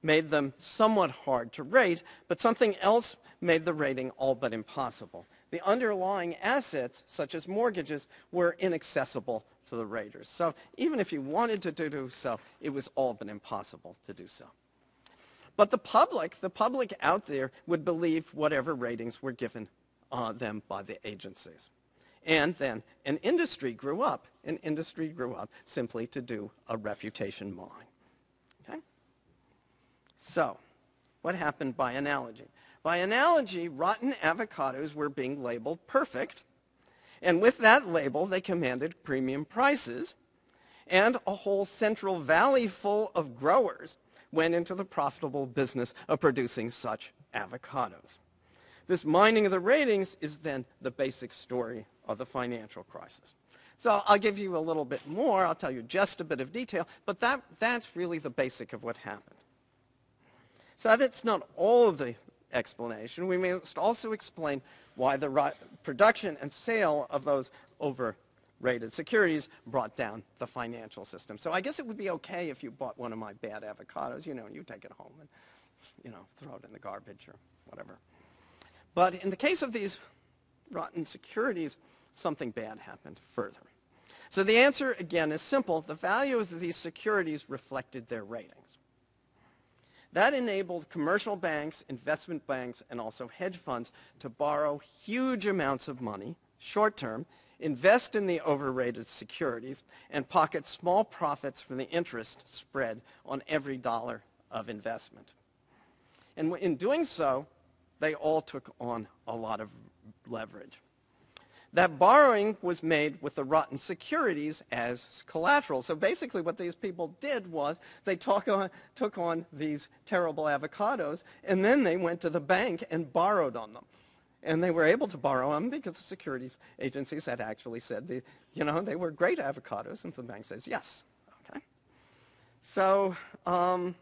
made them somewhat hard to rate, but something else made the rating all but impossible. The underlying assets, such as mortgages, were inaccessible to the Raiders. So even if you wanted to do so, it was all but impossible to do so. But the public, the public out there would believe whatever ratings were given uh, them by the agencies. And then an industry grew up. An industry grew up simply to do a reputation mine. Okay? So, what happened by analogy? By analogy, rotten avocados were being labeled perfect and with that label, they commanded premium prices, and a whole Central Valley full of growers went into the profitable business of producing such avocados. This mining of the ratings is then the basic story of the financial crisis. So I'll give you a little bit more. I'll tell you just a bit of detail, but that, that's really the basic of what happened. So that's not all of the explanation. We must also explain why the production and sale of those overrated securities brought down the financial system. So I guess it would be okay if you bought one of my bad avocados, you know, and you take it home and, you know, throw it in the garbage or whatever. But in the case of these rotten securities, something bad happened further. So the answer, again, is simple. The value of these securities reflected their ratings. That enabled commercial banks, investment banks, and also hedge funds to borrow huge amounts of money, short term, invest in the overrated securities, and pocket small profits from the interest spread on every dollar of investment. And in doing so, they all took on a lot of leverage. That borrowing was made with the rotten securities as collateral. So basically what these people did was they took on, took on these terrible avocados and then they went to the bank and borrowed on them. And they were able to borrow them because the securities agencies had actually said, the, you know, they were great avocados. And the bank says, yes. Okay. So um,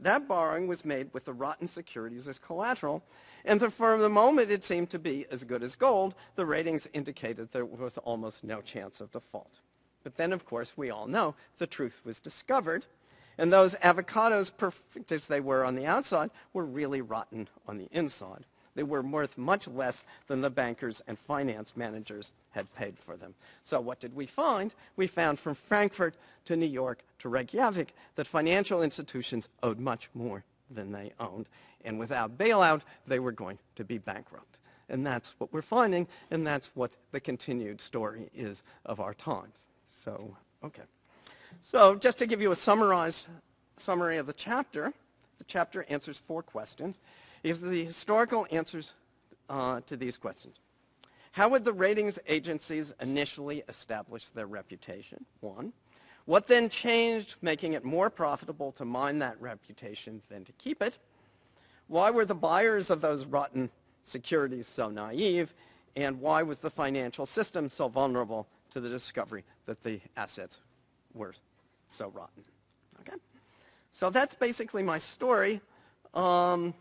That borrowing was made with the rotten securities as collateral, and the, for the moment it seemed to be as good as gold. The ratings indicated there was almost no chance of default. But then, of course, we all know the truth was discovered, and those avocados, perfect as they were on the outside, were really rotten on the inside. They were worth much less than the bankers and finance managers had paid for them. So what did we find? We found from Frankfurt to New York to Reykjavik that financial institutions owed much more than they owned. And without bailout, they were going to be bankrupt. And that's what we're finding, and that's what the continued story is of our times. So, okay. So just to give you a summarized summary of the chapter, the chapter answers four questions is the historical answers uh, to these questions. How would the ratings agencies initially establish their reputation? One. What then changed, making it more profitable to mine that reputation than to keep it? Why were the buyers of those rotten securities so naive? And why was the financial system so vulnerable to the discovery that the assets were so rotten? Okay? So that's basically my story. Um,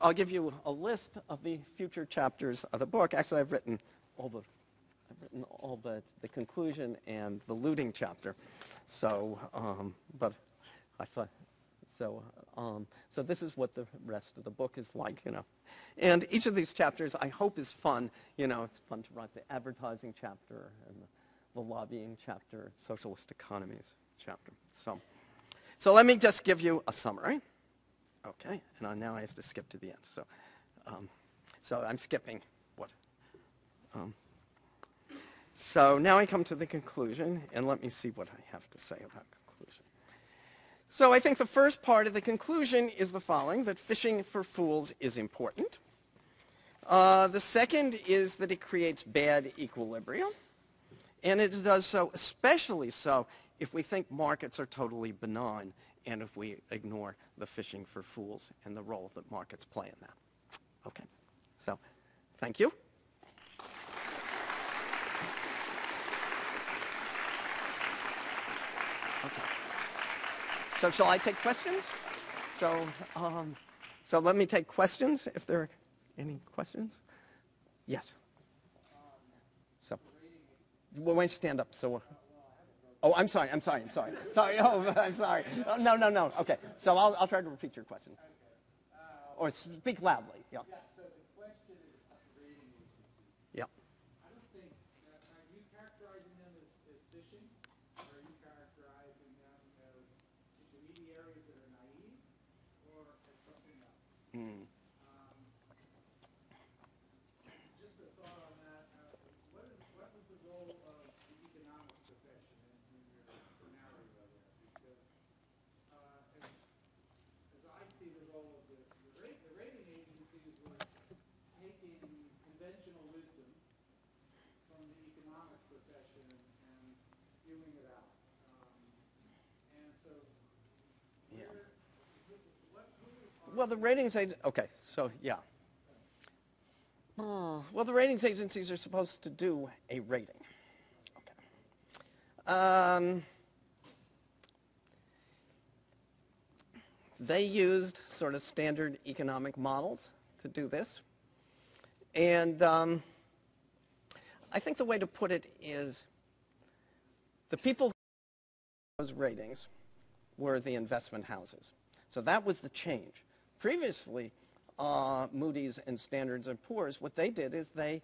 I'll give you a list of the future chapters of the book. Actually, I've written all the, I've written all the, the conclusion and the looting chapter. So, um, but I thought, so, um, so this is what the rest of the book is like, you know. And each of these chapters, I hope, is fun. You know, it's fun to write the advertising chapter and the, the lobbying chapter, socialist economies chapter. So, so let me just give you a summary. Okay, and now I have to skip to the end. So, um, so I'm skipping what? Um, so now I come to the conclusion, and let me see what I have to say about. So I think the first part of the conclusion is the following, that fishing for fools is important. Uh, the second is that it creates bad equilibrium, and it does so especially so if we think markets are totally benign and if we ignore the fishing for fools and the role that markets play in that. Okay, so thank you. So shall I take questions? So, um, so let me take questions if there are any questions. Yes. So, well, why don't you stand up so. Oh, I'm sorry, I'm sorry, I'm sorry. Sorry, oh, I'm sorry. Oh, no, no, no. Okay, so I'll, I'll try to repeat your question. Or speak loudly, yeah. Yeah. I don't think, that, are you characterizing them as, as fishing? Or are you characterizing them as intermediaries that are naive? Or as something else? Um, Just a thought on that, uh, what is, what was the role of the economics profession in, in your scenario there? Because, uh, as, as I see the role of the, the rate, the rating agencies were taking conventional wisdom from the economics profession and, it out. Um, and so, Yeah. where, who- what, who are Well, the ratings agent, okay, so yeah. Oh, Well, the ratings agencies are supposed to do a rating. Okay. Um, they used sort of standard economic models to do this. And um, I think the way to put it is the people who those ratings were the investment houses. So that was the change. Previously, uh, Moody's and Standards and Poor's, what they did is they,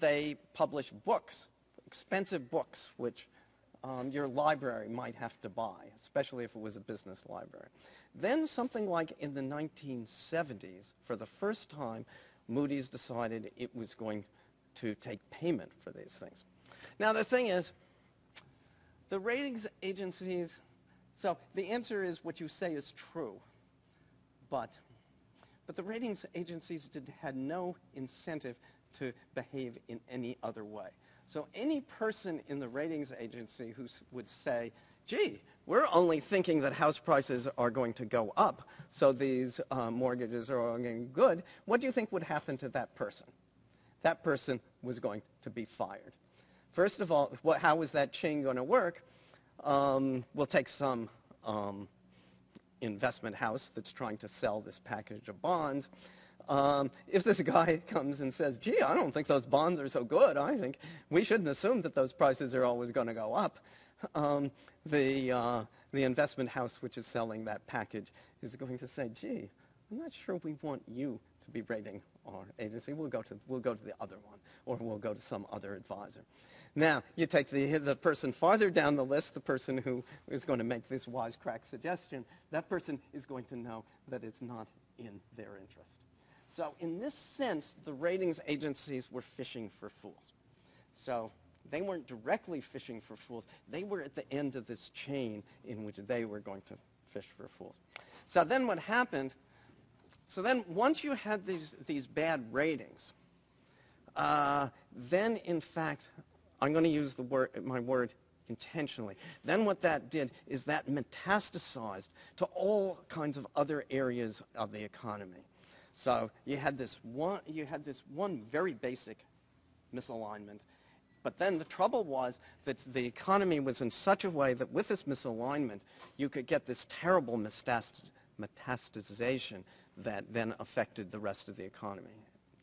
they published books, expensive books, which um, your library might have to buy, especially if it was a business library. Then something like in the 1970s, for the first time, Moody's decided it was going to take payment for these things. Now the thing is, the ratings agencies, so the answer is what you say is true, but, but the ratings agencies did, had no incentive to behave in any other way. So any person in the ratings agency who would say, gee, we're only thinking that house prices are going to go up, so these uh, mortgages are going good, what do you think would happen to that person? That person was going to be fired. First of all, what, how is that chain going to work? Um, we'll take some um, investment house that's trying to sell this package of bonds. Um, if this guy comes and says, gee, I don't think those bonds are so good, I think we shouldn't assume that those prices are always going to go up, um, the, uh, the investment house which is selling that package is going to say, gee, I'm not sure we want you to be rating our agency. We'll go to, we'll go to the other one, or we'll go to some other advisor. Now, you take the, the person farther down the list, the person who is going to make this wisecrack suggestion, that person is going to know that it's not in their interest. So in this sense, the ratings agencies were fishing for fools. So they weren't directly fishing for fools. They were at the end of this chain in which they were going to fish for fools. So then what happened, so then once you had these, these bad ratings, uh, then in fact, I'm going to use the word, my word intentionally. Then what that did is that metastasized to all kinds of other areas of the economy. So you had this one, you had this one very basic misalignment. But then the trouble was that the economy was in such a way that with this misalignment, you could get this terrible metastasization that then affected the rest of the economy.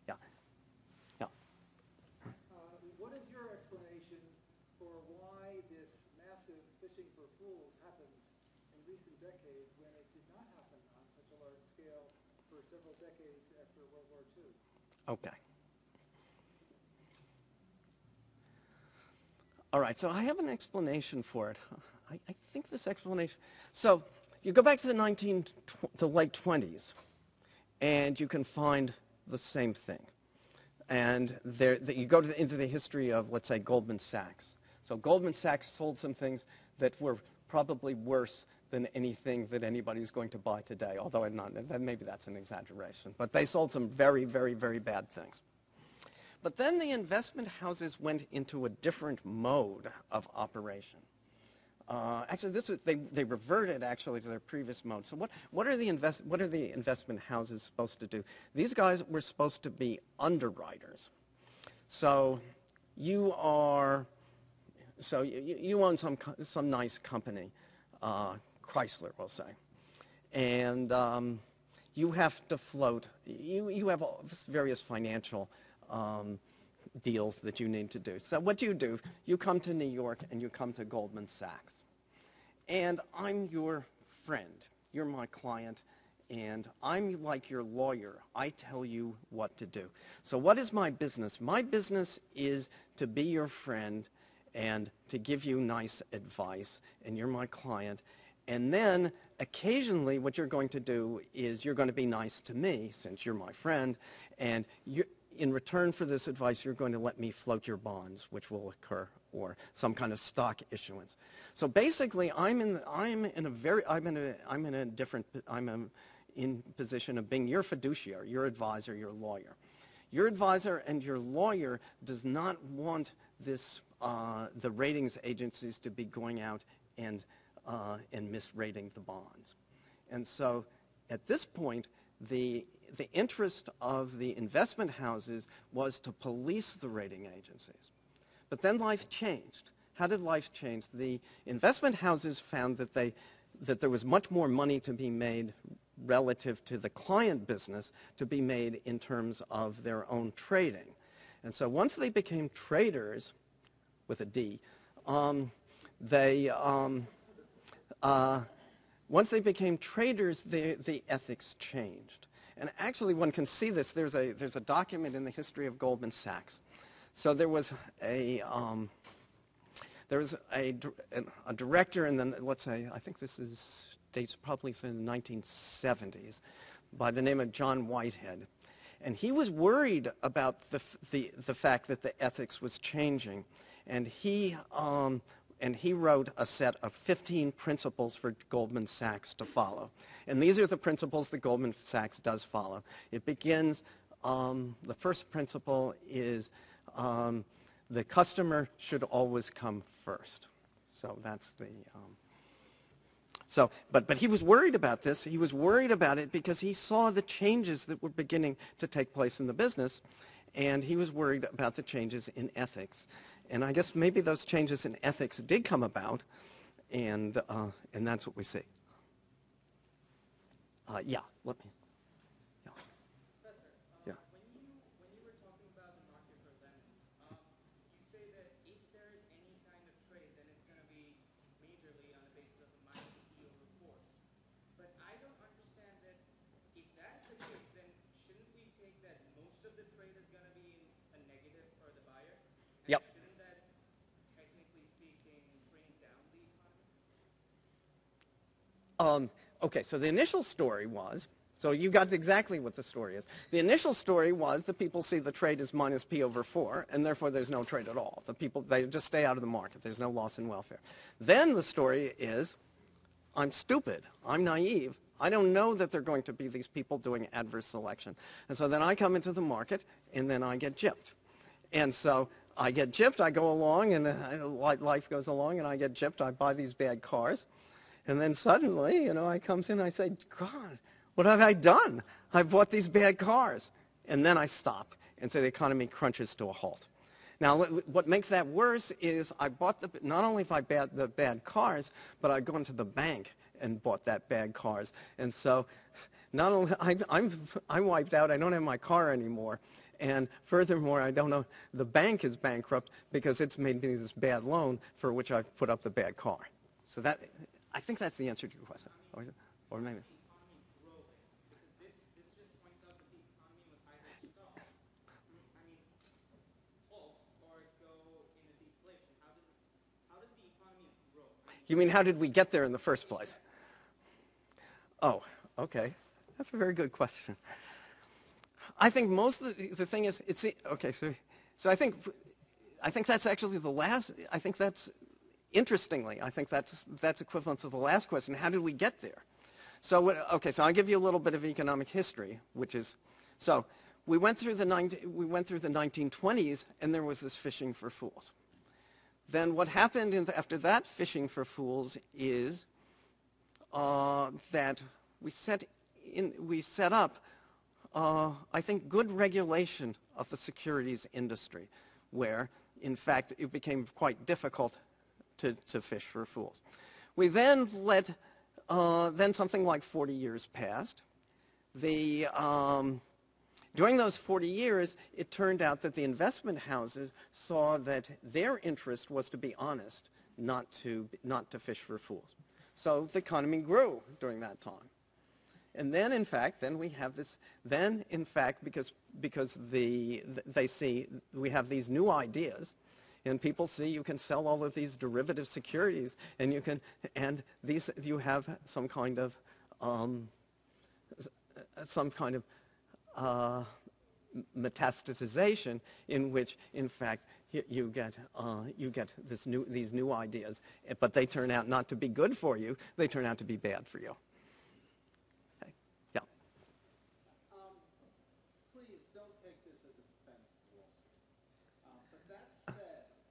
Yeah. Yeah. Uh, what is your explanation for why this massive fishing for fools happens in recent decades when it did not happen on such a large scale for several decades after World War II? Okay. All right, so I have an explanation for it. I, I think this explanation, so you go back to the 19, the late 20s, and you can find the same thing. And there, that you go the, into the history of, let's say, Goldman Sachs. So Goldman Sachs sold some things that were probably worse than anything that anybody's going to buy today, although I'm not, maybe that's an exaggeration. But they sold some very, very, very bad things. But then the investment houses went into a different mode of operation. Uh, actually, this was, they, they reverted actually to their previous mode. So what, what, are the invest, what are the investment houses supposed to do? These guys were supposed to be underwriters. So you are, so you, you own some, some nice company, uh, Chrysler, we'll say. And um, you have to float, you, you have various financial um, deals that you need to do. So what do you do, you come to New York and you come to Goldman Sachs. And I'm your friend. You're my client. And I'm like your lawyer. I tell you what to do. So what is my business? My business is to be your friend and to give you nice advice. And you're my client. And then occasionally what you're going to do is you're going to be nice to me since you're my friend. And in return for this advice, you're going to let me float your bonds, which will occur, or some kind of stock issuance. So basically, I'm in, I'm in a very, I'm in a, I'm in a different, I'm a, in position of being your fiduciary, your advisor, your lawyer. Your advisor and your lawyer does not want this, uh, the ratings agencies to be going out and, uh, and misrating the bonds. And so at this point, the the interest of the investment houses was to police the rating agencies. But then life changed. How did life change? The investment houses found that, they, that there was much more money to be made relative to the client business to be made in terms of their own trading. And so once they became traders, with a D, um, they, um, uh, once they became traders, the, the ethics changed. And actually, one can see this. There's a, there's a document in the history of Goldman Sachs. So there was a, um, there was a, a director in the, let's say, I think this is, dates probably from the 1970s, by the name of John Whitehead. And he was worried about the, the, the fact that the ethics was changing. And he um, and he wrote a set of 15 principles for Goldman Sachs to follow. And these are the principles that Goldman Sachs does follow. It begins, um, the first principle is um, the customer should always come first. So that's the, um, so, but, but he was worried about this. He was worried about it because he saw the changes that were beginning to take place in the business, and he was worried about the changes in ethics. And I guess maybe those changes in ethics did come about, and, uh, and that's what we see. Uh, yeah, let me. Yeah. Professor, uh, Yeah. when you when you were talking about the market for lemons, um, you say that if there is any kind of trade, then it's going to be majorly on the basis of a minus P over four. But I don't understand that if that's the case, then shouldn't we take that most of the trade is going to be in a negative for the buyer? And Yep. Shouldn't that, technically speaking, bring down the economy? Um, okay, so the initial story was, so you got exactly what the story is. The initial story was the people see the trade as minus P over 4, and therefore there's no trade at all. The people, they just stay out of the market. There's no loss in welfare. Then the story is, I'm stupid. I'm naive. I don't know that there are going to be these people doing adverse selection. And so then I come into the market, and then I get gypped. And so I get gypped, I go along, and uh, life goes along, and I get gypped, I buy these bad cars. And then suddenly, you know, I comes in, I say, God, what have I done? I bought these bad cars. And then I stop, and so the economy crunches to a halt. Now, what makes that worse is I bought the, not only if I bought the bad cars, but I've gone to the bank and bought that bad cars. And so not only, I, I'm, I'm wiped out, I don't have my car anymore. And furthermore, I don't know, the bank is bankrupt because it's made me this bad loan for which I've put up the bad car. So that, I think that's the answer to your question. Or, it- or maybe. You mean how did we get there in the first place? Oh, okay. That's a very good question. I think most of the, the thing is, it's, okay, so, so I think, I think that's actually the last, I think that's, interestingly, I think that's, that's equivalent to the last question, how did we get there? So, what, okay, so I'll give you a little bit of economic history, which is, so we went through the, 19, we went through the 1920s, and there was this fishing for fools. Then what happened in the, after that fishing for fools is uh, that we set, in, we set up, uh, I think, good regulation of the securities industry, where, in fact, it became quite difficult to, to fish for fools. We then let, uh, then something like 40 years passed. The, um, during those 40 years, it turned out that the investment houses saw that their interest was to be honest, not to, not to fish for fools. So the economy grew during that time. And then, in fact, then we have this, then, in fact, because, because the, they see, we have these new ideas, and people see you can sell all of these derivative securities, and you can, and these, you have some kind of, um, some kind of uh, metastatization in which, in fact, you, get, uh, you get this new, these new ideas, but they turn out not to be good for you. They turn out to be bad for you. Okay. Yeah. Um, please don't take this as a defense of Wall Street. Um, but that said,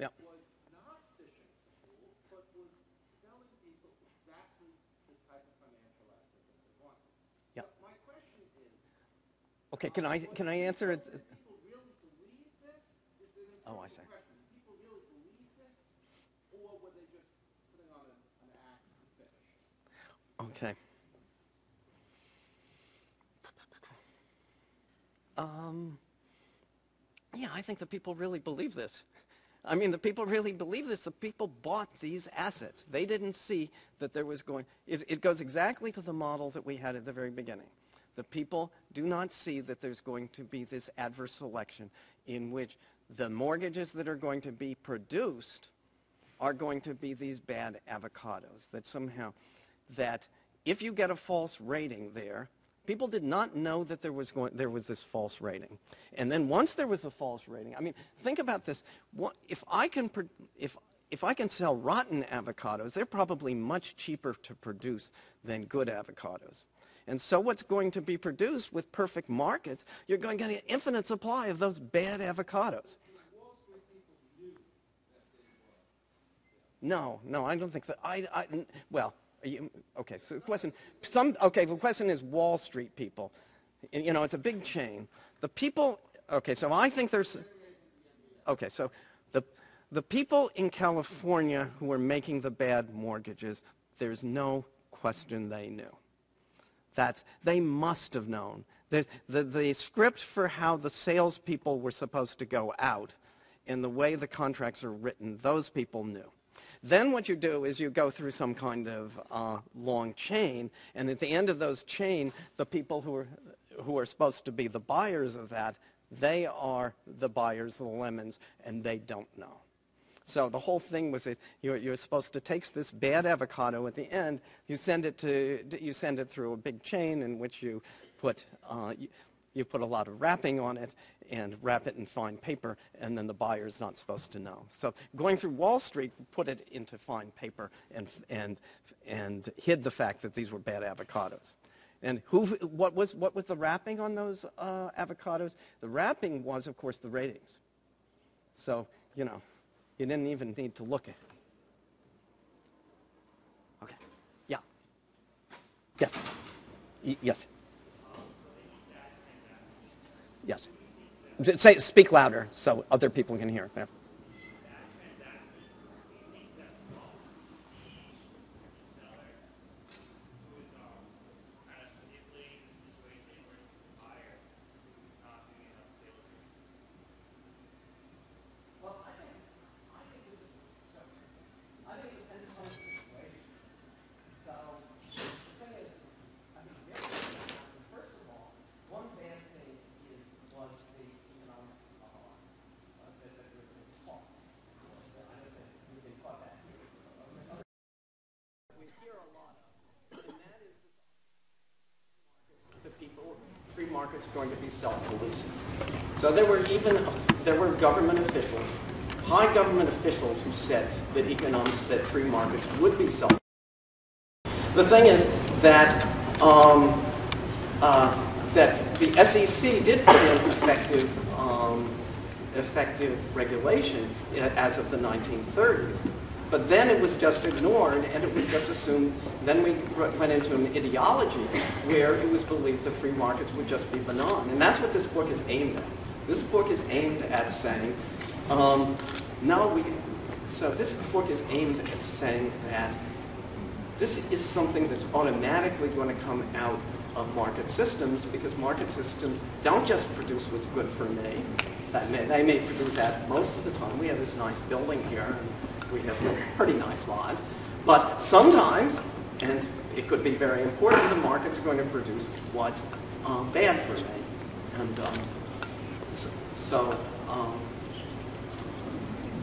Yeah. was not fishing for but was selling people exactly the type of financial asset that they wanted. Yeah. But my question is, Okay, can I, can I answer it? people really believe this? Is it an Oh, I see. people really believe this? Or were they just putting on an, an act to fish? Okay. Um, yeah, I think that people really believe this. I mean, the people really believe this. The people bought these assets. They didn't see that there was going, it, it goes exactly to the model that we had at the very beginning. The people do not see that there's going to be this adverse selection in which the mortgages that are going to be produced are going to be these bad avocados that somehow that if you get a false rating there people did not know that there was going there was this false rating and then once there was a false rating i mean think about this what, if i can if if i can sell rotten avocados they're probably much cheaper to produce than good avocados And so what's going to be produced with perfect markets, you're going to get an infinite supply of those bad avocados. No, no, I don't think that. I. well, you, okay. So the question, some, okay. The question is Wall Street people. You know, it's a big chain. The people. Okay, so I think there's. Okay, so the the people in California who were making the bad mortgages, there's no question they knew. That they must have known. The, the, the script for how the salespeople were supposed to go out and the way the contracts are written, those people knew. Then what you do is you go through some kind of uh, long chain, and at the end of those chain, the people who are, who are supposed to be the buyers of that, they are the buyers of the lemons, and they don't know. So the whole thing was that you're, you're supposed to take this bad avocado at the end, you send it to you send it through a big chain in which you put uh, you, you put a lot of wrapping on it and wrap it in fine paper, and then the buyer is not supposed to know. So going through Wall Street put it into fine paper and and and hid the fact that these were bad avocados. And who, what was what was the wrapping on those uh, avocados? The wrapping was, of course, the ratings. So you know, you didn't even need to look at it. Okay. Yeah. Yes. Y- yes. Yes. Say, speak louder so other people can hear. Yeah. First of all, one bad thing is, was the economic uh, uh, that, that was taught. I don't think we've been taught that here. We hear a lot of, and that is the the people, are going to be self-policing. So there were even, there were government officials, high government officials who said that economic, that free markets would be self the thing is that um, uh, that the SEC did put in effective um, effective regulation as of the 1930s, but then it was just ignored and it was just assumed. Then we went into an ideology where it was believed the free markets would just be benign, and that's what this book is aimed at. This book is aimed at saying, um, no, we. So this book is aimed at saying that this is something that's automatically going to come out of market systems because market systems don't just produce what's good for me. That may, they may produce that most of the time. We have this nice building here, we have pretty nice lives. But sometimes, and it could be very important, the market's going to produce what's um, bad for me. And um, so, um,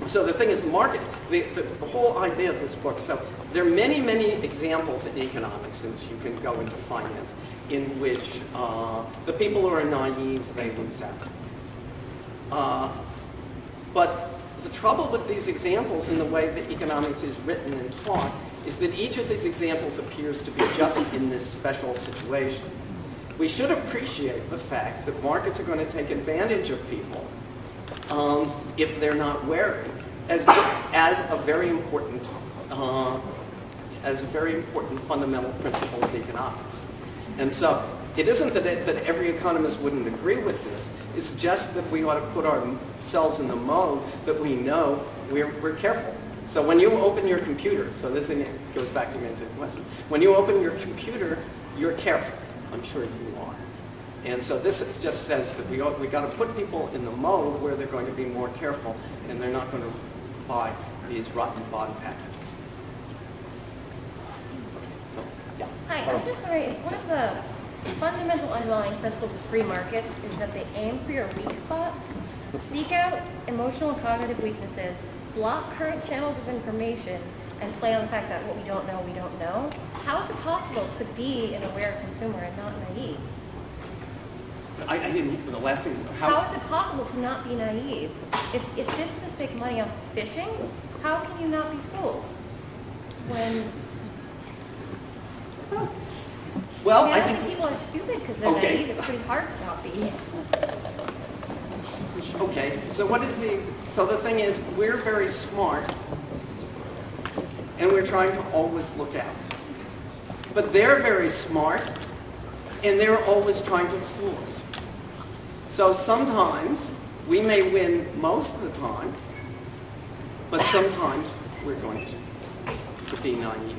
so the thing is, the market, the, the, the whole idea of this book, so there are many, many examples in economics, since you can go into finance, in which uh, the people who are naive, they lose out. Uh, but the trouble with these examples in the way that economics is written and taught is that each of these examples appears to be just in this special situation. We should appreciate the fact that markets are going to take advantage of people um, if they're not wary, as, as a very important, uh, as a very important fundamental principle of economics. And so it isn't that, it, that every economist wouldn't agree with this. It's just that we ought to put ourselves in the mode that we know we're, we're careful. So when you open your computer, so this goes back to your question. When you open your computer, you're careful. I'm sure you are. And so this just says that we we got to put people in the mode where they're going to be more careful and they're not going to buy these rotten bond packages. So, yeah. Hi, I'm just wondering, one of the fundamental underlying principle of free markets is that they aim for your weak spots, seek out emotional and cognitive weaknesses, block current channels of information, and play on the fact that what we don't know, we don't know. How is it possible to be an aware consumer and not naive? I, I didn't, the last thing, How how, is it possible to not be naive? If, if businesses make money off fishing, how can you not be fooled? When Well, mean, I think, people are stupid because they're Okay. naive. It's pretty hard to not be. okay, so what is the, so the thing is, we're very smart, and we're trying to always look out. But they're very smart, and they're always trying to fool us. So sometimes, we may win most of the time, but sometimes we're going to, to be naive.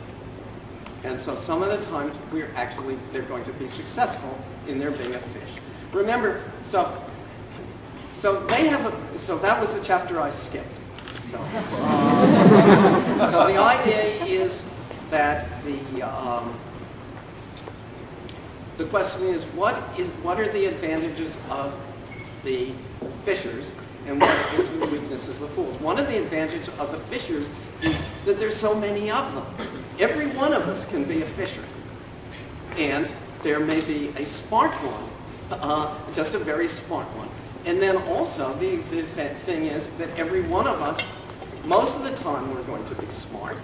And so some of the times, we're actually, they're going to be successful in their being a fish. Remember, so, so they have a, so that was the chapter I skipped. So, um, so the idea is that the, um, the question is, what is, what are the advantages of the fishers and what is the weaknesses of the fools? One of the advantages of the fishers is that there's so many of them. Every one of us can be a fisher. And there may be a smart one, uh, just a very smart one. And then also, the, the thing is that every one of us, most of the time we're going to be smart,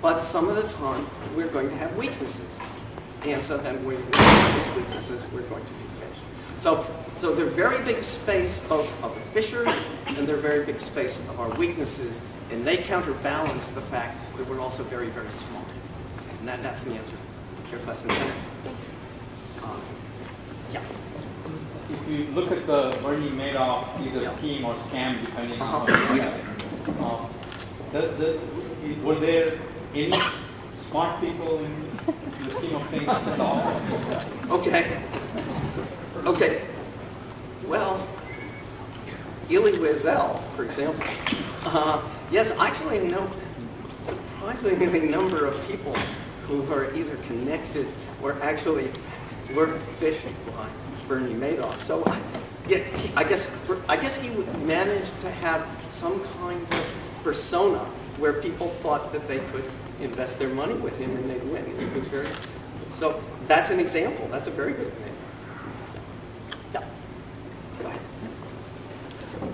but some of the time we're going to have weaknesses. And so then when we, with weaknesses, we're going to be fish. So, so they're very big space both of the fishers and they're very big space of our weaknesses, and they counterbalance the fact that we're also very, very smart. And that, that's the answer to your question. Um, yeah. If you look at the Bernie Madoff either Yeah. scheme or scam, depending on Uh-huh. you Yes. um, the, the, were there any smart people in the scheme of things at all? Okay. Okay. Well, Elie Wiesel, for example. Uh, yes, actually, no, surprisingly number of people who are either connected or actually were fishing by Bernie Madoff. So, I, yeah, he, I guess I guess he would manage to have some kind of persona where people thought that they could invest their money with him and they'd win. It was very so that's an example. That's a very good thing. Yeah. Go ahead.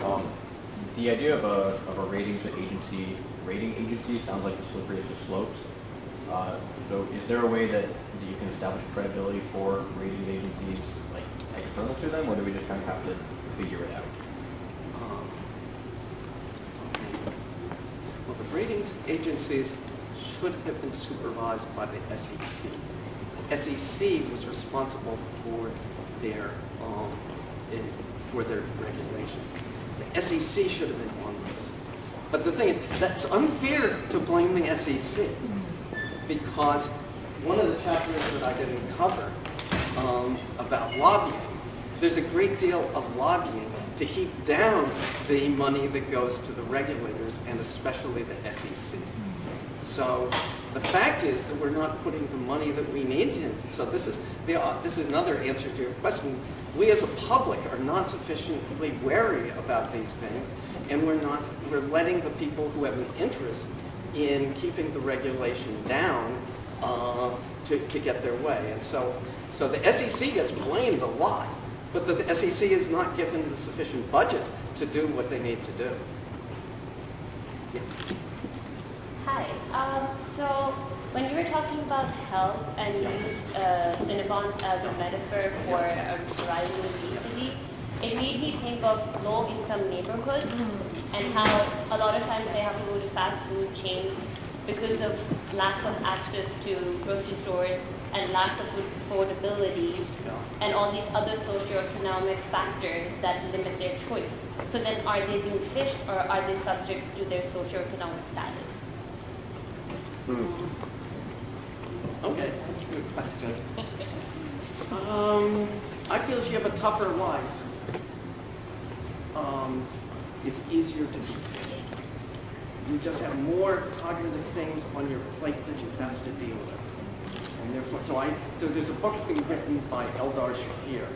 Um, the idea of a, of a ratings agency, rating agency sounds like the slipperyest of slopes. Uh, so is there a way that, that you can establish credibility for rating agencies, like external to them, or do we just kind of have to figure it out? Um. Well, the ratings agencies should have been supervised by the SEC. The SEC was responsible for their um, in, for their regulation. SEC should have been on this. But the thing is, that's unfair to blame the SEC because one of the chapters that I didn't cover um, about lobbying, there's a great deal of lobbying to keep down the money that goes to the regulators and especially the SEC. So the fact is that we're not putting the money that we need in. So this is the, uh, this is another answer to your question. We as a public are not sufficiently wary about these things, and we're not we're letting the people who have an interest in keeping the regulation down uh, to, to get their way. And so so the SEC gets blamed a lot, but the, the SEC is not given the sufficient budget to do what they need to do. Yeah. Um, so when you were talking about health and you used uh, Cinnabons as a metaphor for a rising obesity, it made me think of low-income neighborhoods and how a lot of times they have to go to fast food chains because of lack of access to grocery stores and lack of food affordability and all these other socioeconomic factors that limit their choice. So then are they being fished or are they subject to their socioeconomic status? Okay, that's a good question. Um, I feel if you have a tougher life, um, it's easier to be fished. You just have more cognitive things on your plate that you have to deal with. And therefore, so I, so there's a book being written by Eldar Shafir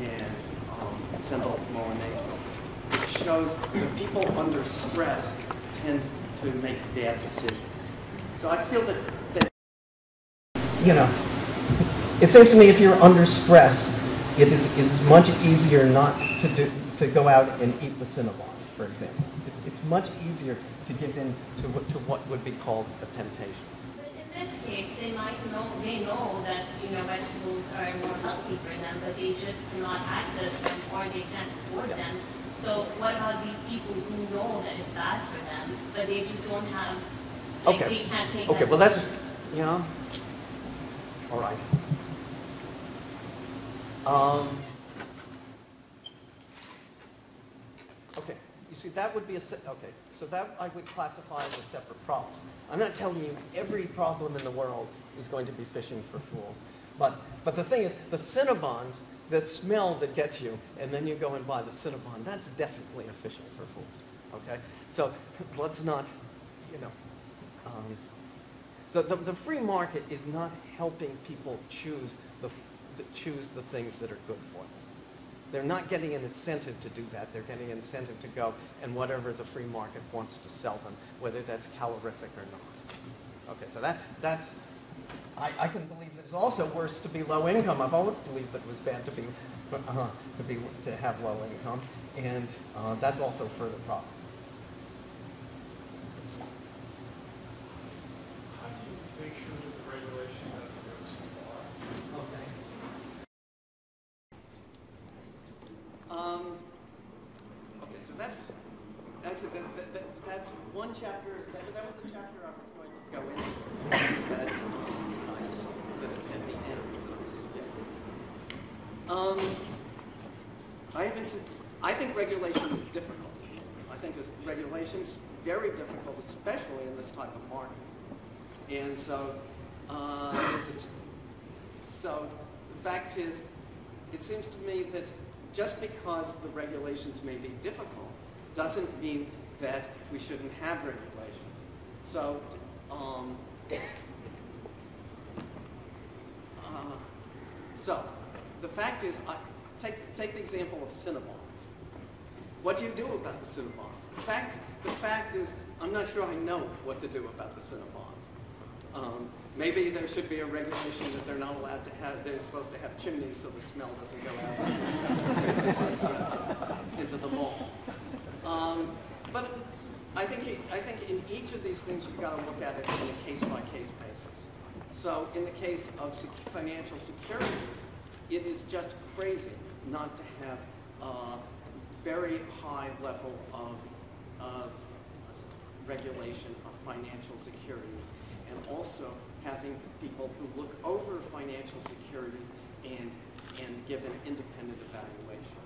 and um, Sendhil Mullainathan, which shows that people under stress tend to make bad decisions. So I feel that, that you know, it seems to me if you're under stress, it is, it is much easier not to do, to go out and eat the Cinnabon, for example. It's, it's much easier to give in to what, to what would be called a temptation. But in this case, they might know, they know that, you know, vegetables are more healthy for them, but they just cannot access them or they can't afford them. So what about these people who know that it's bad for them, but they just don't have, like, Okay. they can't take Okay, that well, that's, decision? yeah. All right. Um, okay, you see, that would be a, okay, so that I would classify as a separate problem. I'm not telling you every problem in the world is going to be fishing for fools. But, but the thing is, the Cinnabons, that smell that gets you, and then you go and buy the Cinnabon, that's definitely a fishing for fools, okay? So let's not, you know, um, so the, the free market is not helping people choose the, the, choose the things that are good for them. They're not getting an incentive to do that. They're getting an incentive to go and whatever the free market wants to sell them, whether that's calorific or not. Okay, so that, that's, I, I can believe that it's also worse to be low income. I've always believed that it was bad to be, uh, to be, to have low income, and uh, that's also further problem. How do you make sure that the regulation doesn't go too far? Okay. Um, okay, so that's, actually, that, that, that, that's one chapter, that, that was the chapter I was going to go into. That, um, I s- that at the end, I skipped. Um, I haven't seen, I think regulation is difficult. I think is- regulation's very difficult, especially in this type of market. And so, uh, so the fact is, it seems to me that just because the regulations may be difficult doesn't mean that we shouldn't have regulations. So, um, uh, so the fact is, I, take, take the example of Cinnabons. What do you do about the Cinnabons? The fact, the fact is, I'm not sure I know what to do about the Cinnabons. Um, maybe there should be a regulation that they're not allowed to have, they're supposed to have chimneys so the smell doesn't go out into the mall. Um, but I think, I think in each of these things, you've got to look at it on a case-by-case basis. So in the case of sec- financial securities, it is just crazy not to have a very high level of, of regulation of financial securities and also having people who look over financial securities and, and give an independent evaluation.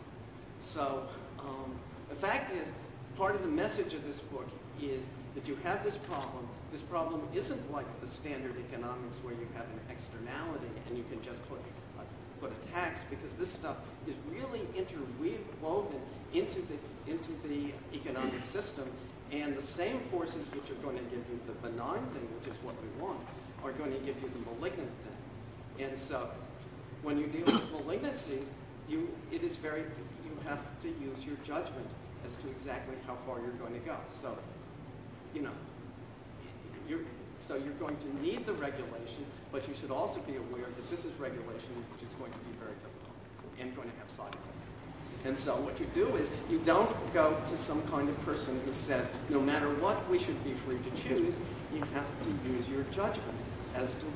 So um, the fact is, part of the message of this book is that you have this problem. This problem isn't like the standard economics where you have an externality and you can just put a, put a tax because this stuff is really interwoven into the, into the economic system and the same forces which are going to give you the benign thing, which is what we want, are going to give you the malignant thing. And so when you deal with malignancies, you, it is very, you have to use your judgment as to exactly how far you're going to go. So, you know, you're, so you're going to need the regulation, but you should also be aware that this is regulation which is going to be very difficult and going to have side effects. And so what you do is you don't go to some kind of person who says, no matter what, we should be free to choose. You have to use your judgment as to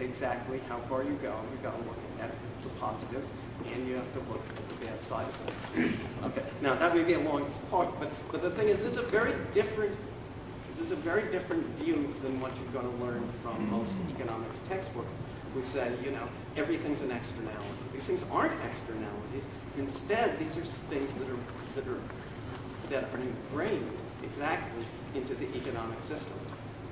exactly how far you go. You've got to look at the positives and you have to look at the bad side effects. Okay, now that may be a long talk, but, but the thing is, is a very different this is a very different view than what you're going to learn from most economics textbooks. We say, you know, everything's an externality. These things aren't externalities. Instead, these are things that are that are that are ingrained exactly into the economic system.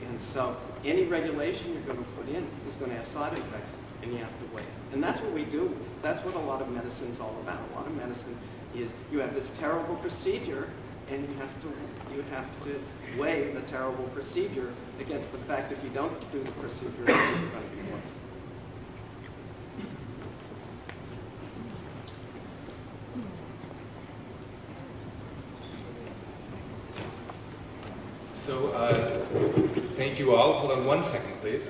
And so any regulation you're going to put in is going to have side effects, and you have to weigh. And that's what we do. That's what a lot of medicine is all about. A lot of medicine is you have this terrible procedure, and you have to you have to weigh the terrible procedure against the fact if you don't do the procedure, are going to be worse. So, uh, thank you all. Hold on one second, please.